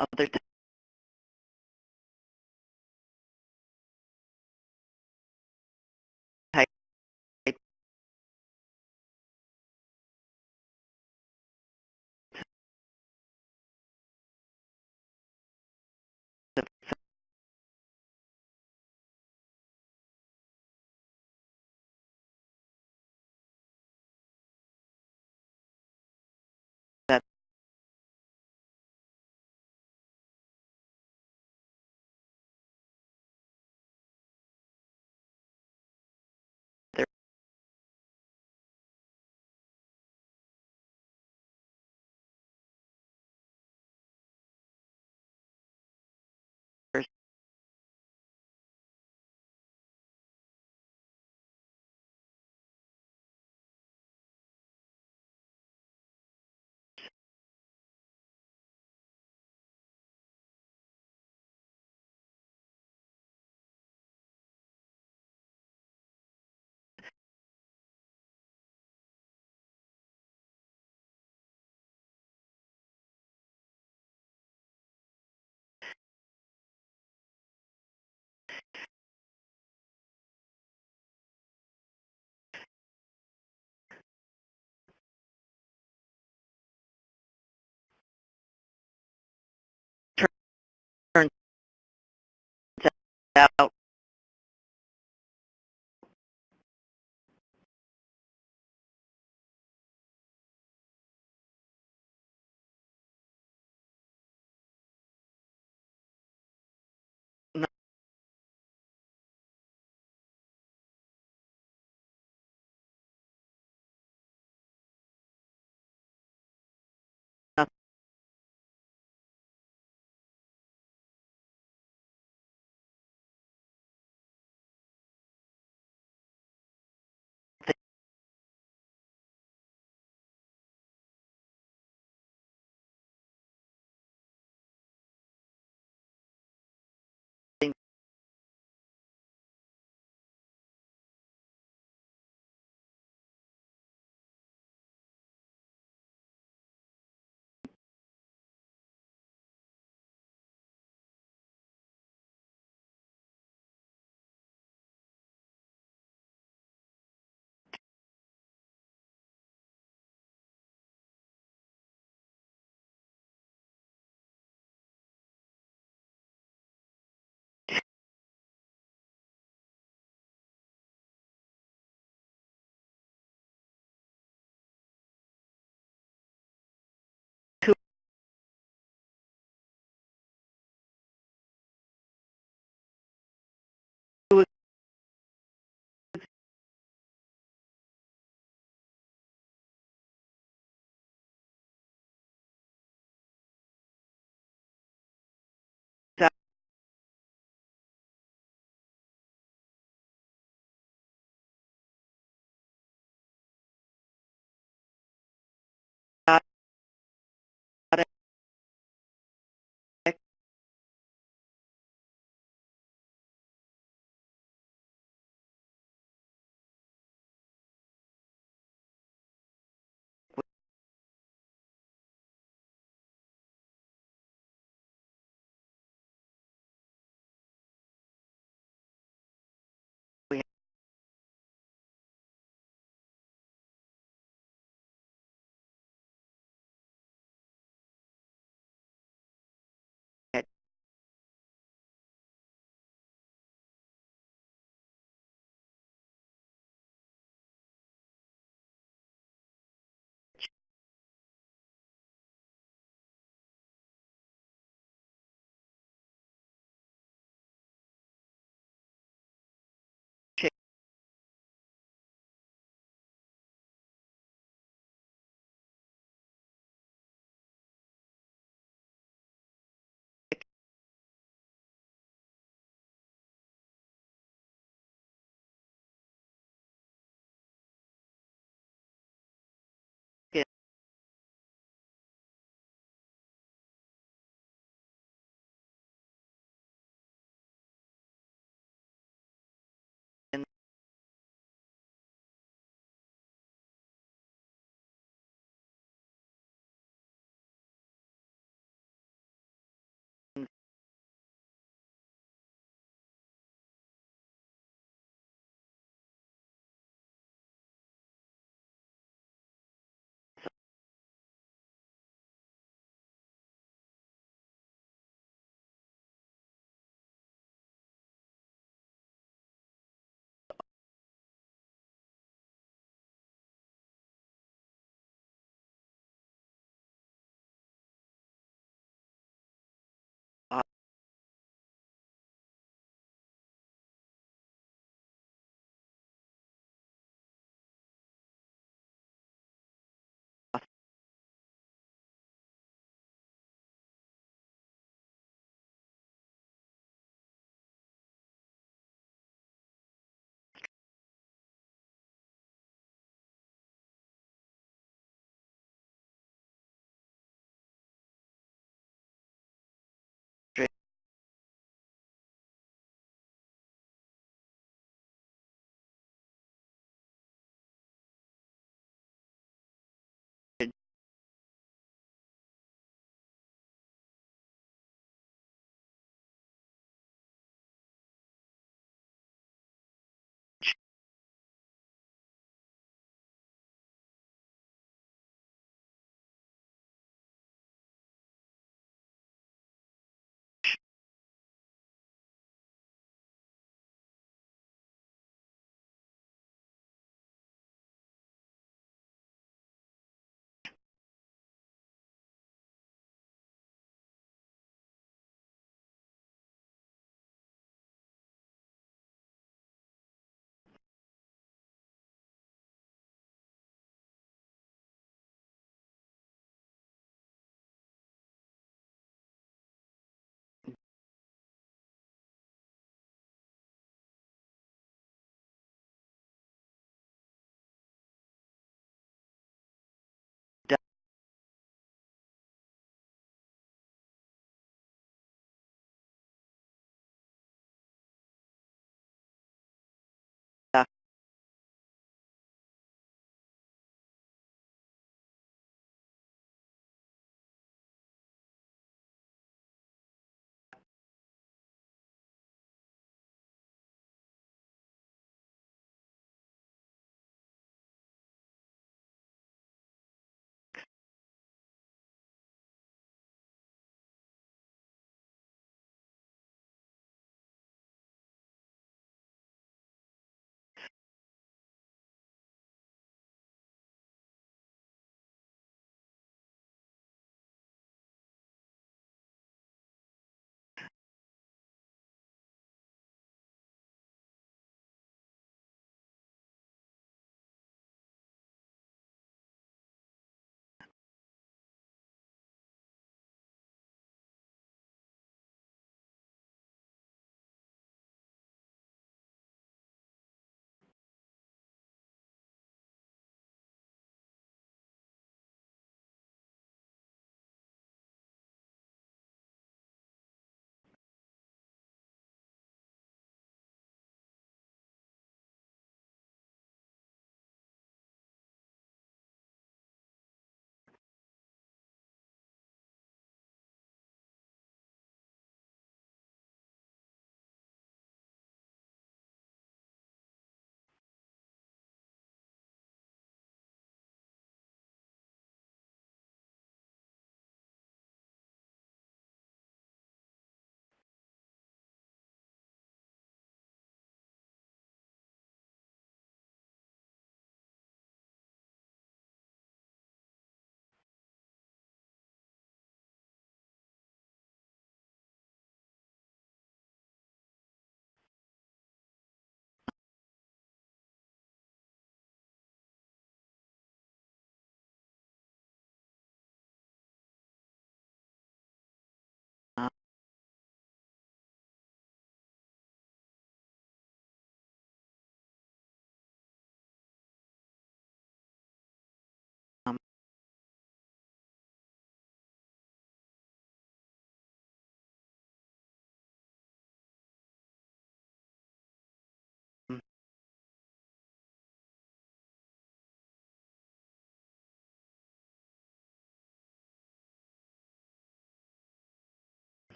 other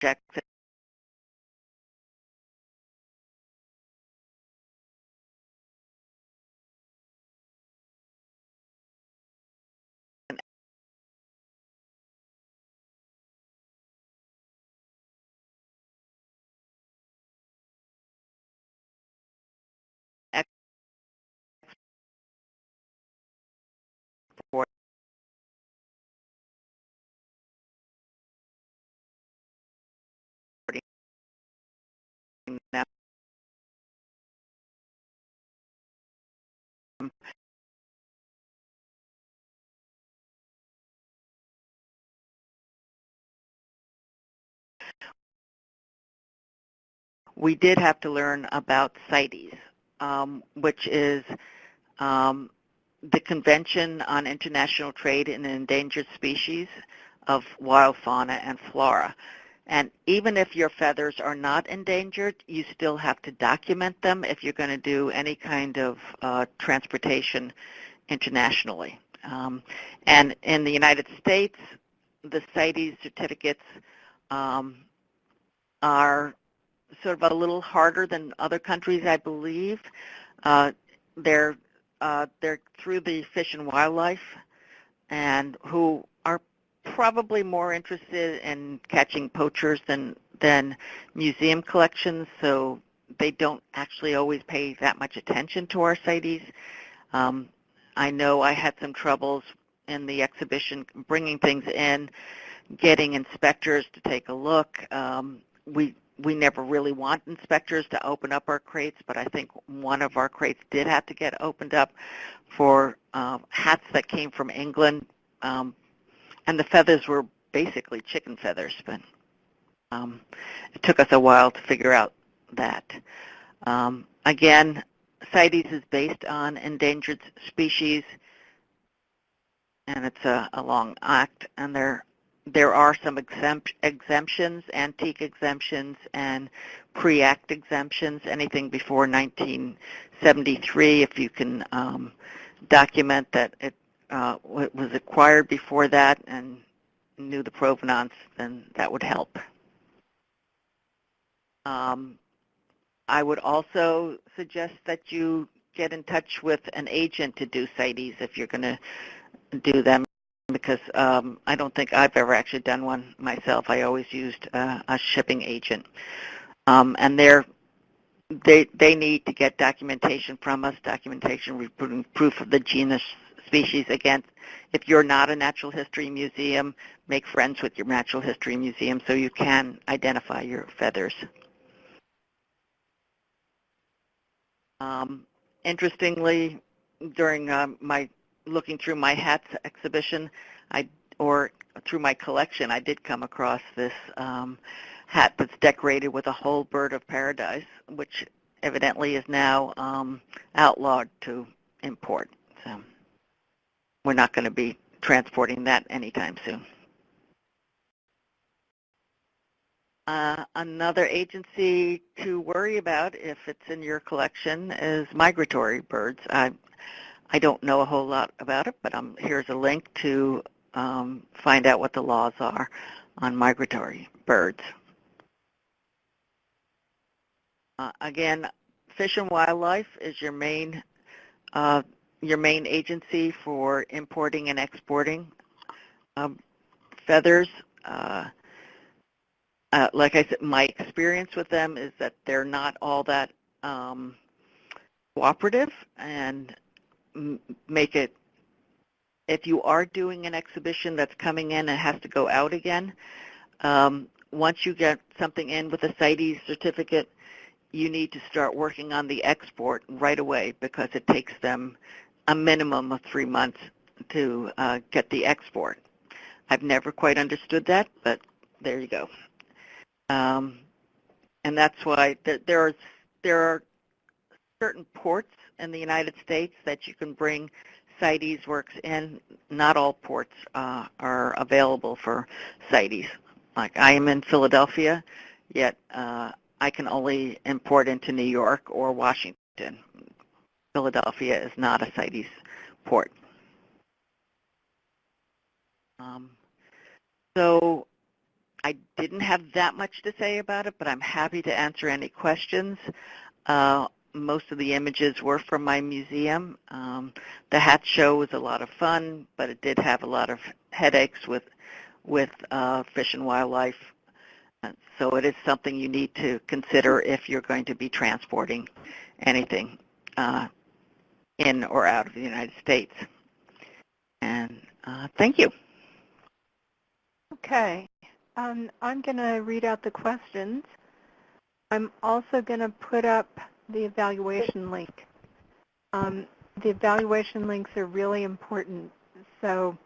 projects We did have to learn about CITES, um, which is um, the Convention on International Trade in Endangered Species of Wild Fauna and Flora. And even if your feathers are not endangered, you still have to document them if you're going to do any kind of uh, transportation internationally. Um, and in the United States, the CITES certificates um, are sort of a little harder than other countries, I believe. Uh, they're uh, they're through the Fish and Wildlife, and who are probably more interested in catching poachers than than museum collections. So they don't actually always pay that much attention to our CITES. Um, I know I had some troubles in the exhibition bringing things in, getting inspectors to take a look. Um, we we never really want inspectors to open up our crates, but I think one of our crates did have to get opened up for uh, hats that came from England, um, and the feathers were basically chicken feathers, but um, it took us a while to figure out that. Um, again, CITES is based on endangered species, and it's a, a long act, and there there are some exempt, exemptions, antique exemptions, and pre-act exemptions, anything before 1973, if you can um, document that it uh, was acquired before that and knew the provenance, then that would help. Um, I would also suggest that you get in touch with an agent to do CITES if you're going to do them because um, I don't think I've ever actually done one myself. I always used uh, a shipping agent. Um, and they're, they, they need to get documentation from us, documentation proof of the genus species. Again, if you're not a natural history museum, make friends with your natural history museum so you can identify your feathers. Um, interestingly, during uh, my looking through my hats exhibition, I or through my collection, I did come across this um, hat that's decorated with a whole bird of paradise, which evidently is now um, outlawed to import. So we're not going to be transporting that anytime soon. Uh, another agency to worry about if it's in your collection is migratory birds. I don't know a whole lot about it, but um, here's a link to um, find out what the laws are on migratory birds. Uh, again, Fish and Wildlife is your main uh, your main agency for importing and exporting um, feathers. Uh, uh like I said, my experience with them is that they're not all that um, cooperative and make it, if you are doing an exhibition that's coming in and has to go out again, um, once you get something in with a CITES certificate, you need to start working on the export right away because it takes them a minimum of three months to uh, get the export. I've never quite understood that, but there you go. Um, and that's why there, there are there are certain ports in the United States that you can bring CITES works in. Not all ports uh, are available for CITES. Like I am in Philadelphia, yet uh, I can only import into New York or Washington. Philadelphia is not a CITES port. Um, so I didn't have that much to say about it, but I'm happy to answer any questions. Uh, most of the images were from my museum. Um, the hat show was a lot of fun, but it did have a lot of headaches with with uh, fish and wildlife. Uh, So it is something you need to consider if you're going to be transporting anything uh, in or out of the United States. And uh, thank you. Okay. Um, I'm going to read out the questions. I'm also going to put up the evaluation link. Um, the evaluation links are really important, so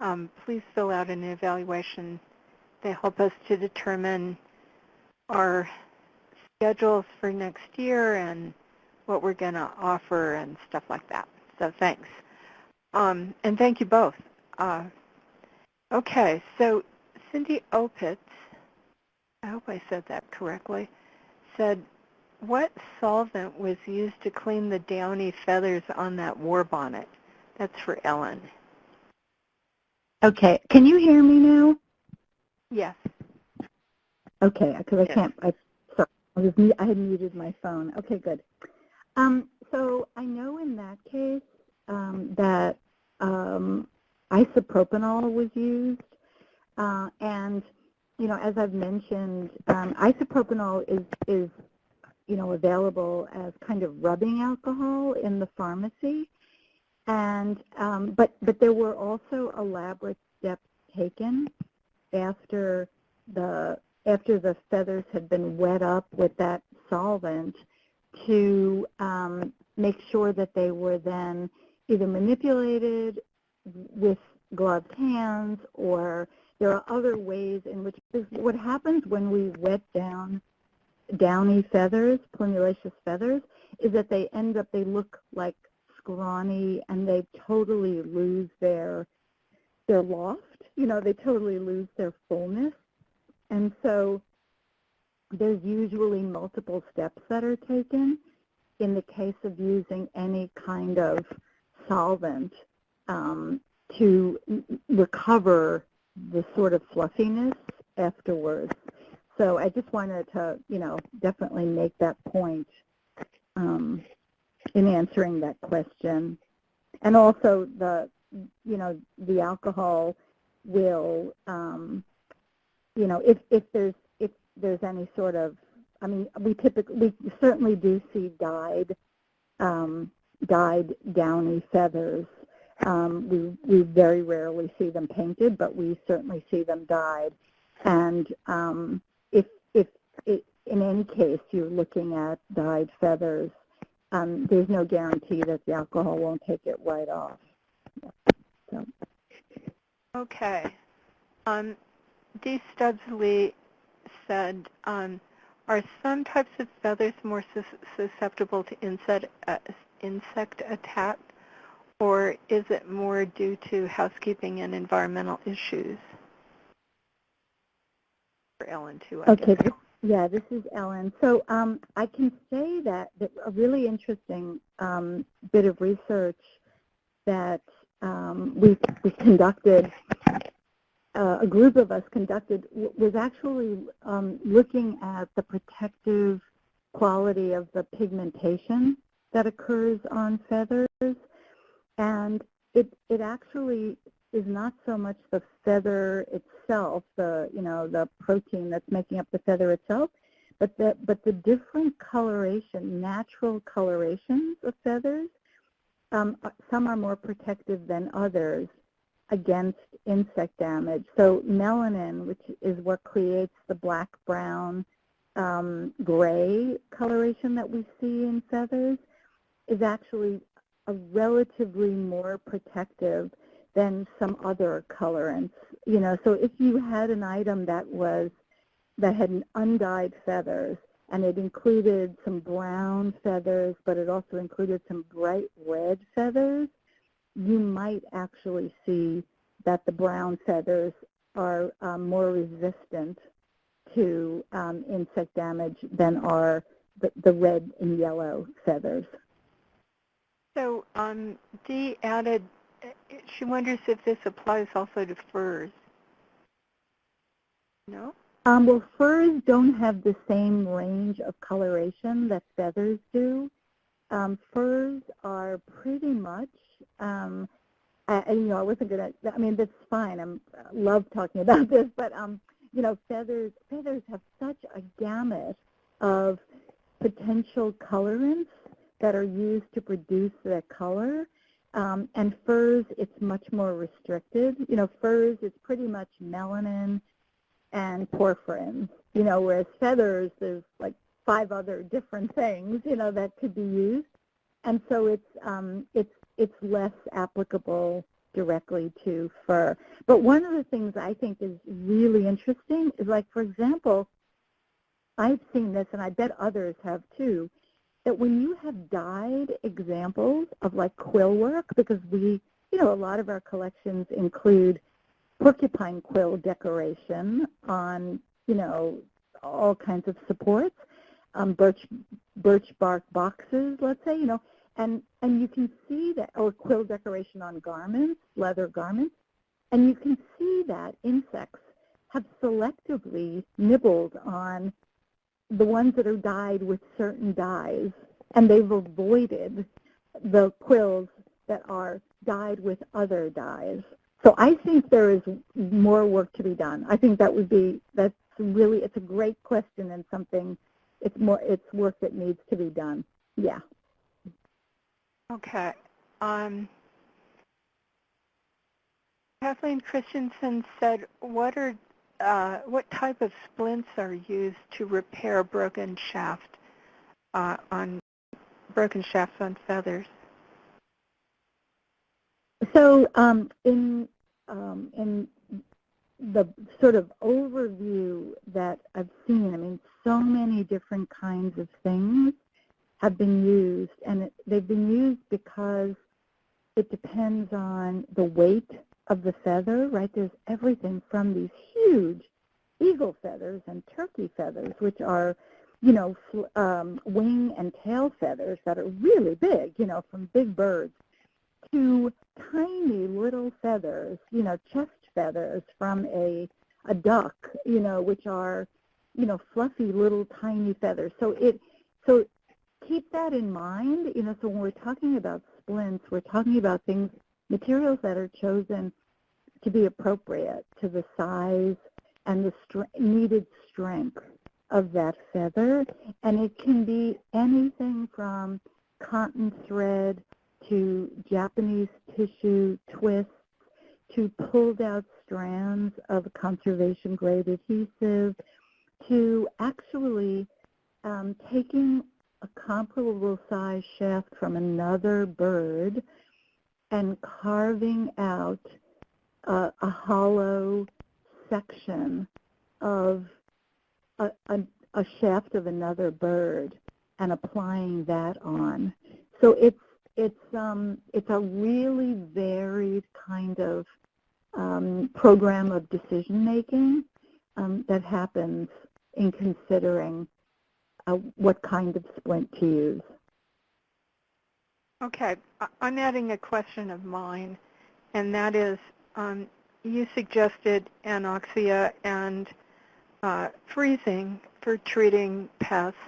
um, please fill out an evaluation. They help us to determine our schedules for next year and what we're going to offer and stuff like that. So thanks. Um, and thank you both. Uh, okay, so Cindy Opitz, I hope I said that correctly, said, what solvent was used to clean the downy feathers on that war bonnet? That's for Ellen. Okay, can you hear me now? Yes. Okay, because I Yes. can't, I, sorry, I was, I had muted my phone. Okay, good. Um, so I know in that case um, that um, isopropanol was used, uh, and you know, as I've mentioned, um, isopropanol is is you know available as kind of rubbing alcohol in the pharmacy, and um, but but there were also elaborate steps taken after the after the feathers had been wet up with that solvent to um, make sure that they were then either manipulated with gloved hands or there are other ways in which what happens when we wet down downy feathers, plumulaceous feathers, is that they end up, they look like scrawny and they totally lose their their loft. You know, they totally lose their fullness. And so there's usually multiple steps that are taken in the case of using any kind of solvent um, to recover the sort of fluffiness afterwards. So I just wanted to, you know, definitely make that point um, in answering that question. And also the, you know, the alcohol will, um, you know, if, if there's if there's any sort of, I mean, we typically, we certainly do see dyed, um, dyed downy feathers. Um, we, we very rarely see them painted, but we certainly see them dyed. And um, if, if it, in any case you're looking at dyed feathers, um, there's no guarantee that the alcohol won't take it right off. So. Okay. Um, Dee Stubbs-Lee said, um, are some types of feathers more sus- susceptible to insect, uh, insect attack, or is it more due to housekeeping and environmental issues? For Ellen, too, I Okay, guess. yeah, this is Ellen. So um, I can say that, that a really interesting um, bit of research that um, we, we conducted, uh, a group of us conducted, was actually um, looking at the protective quality of the pigmentation that occurs on feathers. And it, it actually is not so much the feather itself, the you know the protein that's making up the feather itself, but the but the different coloration, natural colorations of feathers. Um, uh, some are more protective than others against insect damage. So melanin, which is what creates the black, brown, um, gray coloration that we see in feathers, is actually a relatively more protective than some other colorants. You know, so if you had an item that was that had an undyed feathers and it included some brown feathers, but it also included some bright red feathers, you might actually see that the brown feathers are um, more resistant to um, insect damage than are the, the red and yellow feathers. So um, Dee added, she wonders if this applies also to furs. No? Um, well, furs don't have the same range of coloration that feathers do. Um, furs are pretty much, um, I- you know, I wasn't gonna. I mean, that's fine. I'm I love talking about this, but um, you know, feathers feathers have such a gamut of potential colorants that are used to produce that color. Um, and furs, it's much more restricted. You know, furs, it's pretty much melanin and porphyrins. You know, whereas feathers, there's like five other different things, you know, that could be used. And so it's um, it's it's less applicable directly to fur. But one of the things I think is really interesting is like, for example, I've seen this, and I bet others have too, that when you have dyed examples of like quill work, because we, you know, a lot of our collections include porcupine quill decoration on, you know, all kinds of supports, um, birch birch bark boxes, let's say, you know, and and you can see that, or quill decoration on garments, leather garments, and you can see that insects have selectively nibbled on the ones that are dyed with certain dyes, and they've avoided the quills that are dyed with other dyes. So I think there is more work to be done. I think that would be, that's really, it's a great question and something, it's more, it's work that needs to be done. Yeah. Okay. Um, Kathleen Christensen said, what are uh, what type of splints are used to repair broken shaft uh, on broken shafts on feathers? So um, in um, in the sort of overview that I've seen, I mean, so many different kinds of things have been used, and it, they've been used because it depends on the weight of the feather, right? There's everything from these huge eagle feathers and turkey feathers, which are, you know, um, wing and tail feathers that are really big, you know, from big birds, to tiny little feathers, you know, chest feathers from a, a duck, you know, which are, you know, fluffy little tiny feathers. So it, so keep that in mind, you know, so when we're talking about splints, we're talking about things materials that are chosen to be appropriate to the size and the needed strength of that feather. And it can be anything from cotton thread to Japanese tissue twists to pulled out strands of conservation grade adhesive to actually um, taking a comparable size shaft from another bird and carving out a, hollow section of a, a, a, shaft of another bird and applying that on. So it's it's um, it's a really varied kind of um, program of decision making um, that happens in considering uh, what kind of splint to use. Okay, I'm adding a question of mine, and that is, um, you suggested anoxia and uh, freezing for treating pests,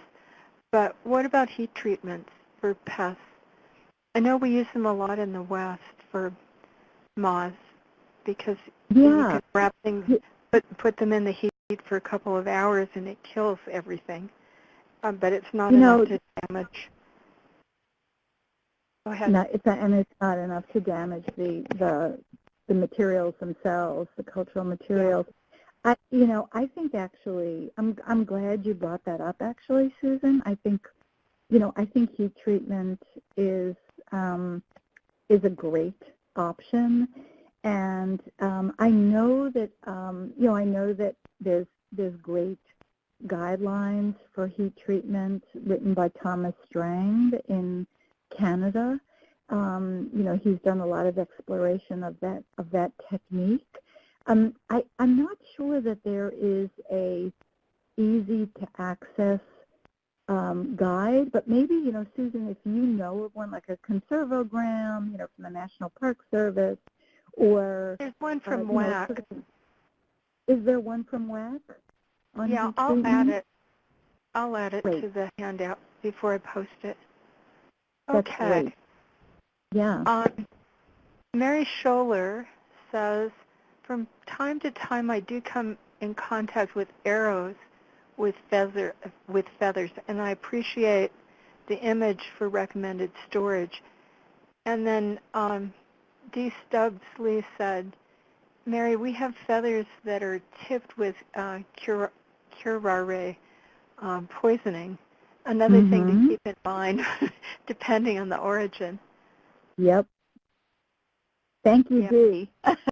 but what about heat treatments for pests? I know we use them a lot in the West for moths because yeah. you can wrap things, put, put them in the heat for a couple of hours and it kills everything, um, but it's not you enough know, to damage. Go ahead. No, it's not, and it's not enough to damage the the the materials themselves, the cultural materials. I, you know, I think actually, I'm I'm glad you brought that up. Actually, Susan, I think, you know, I think heat treatment is um, is a great option, and um, I know that um, you know, I know that there's there's great guidelines for heat treatment written by Thomas Strang in Canada. Um, you know, he's done a lot of exploration of that of that technique. Um, I, I'm not sure that there is a easy to access um, guide, but maybe you know, Susan, if you know of one like a Conserve O Gram, you know, from the National Park Service, or there's one from uh, WAAC. Know, Is there one from WAAC? on Yeah, I'll add it. I'll add it Great. to the handout before I post it. That's Okay. great. Yeah. Um, Mary Scholler says, from time to time I do come in contact with arrows with feather with feathers, and I appreciate the image for recommended storage. And then um, D. Stubbs Lee said, Mary, we have feathers that are tipped with uh, cura- curare um, poisoning. Another thing Mhm. to keep in mind, depending on the origin. Yep. Thank you, Yep. Dee.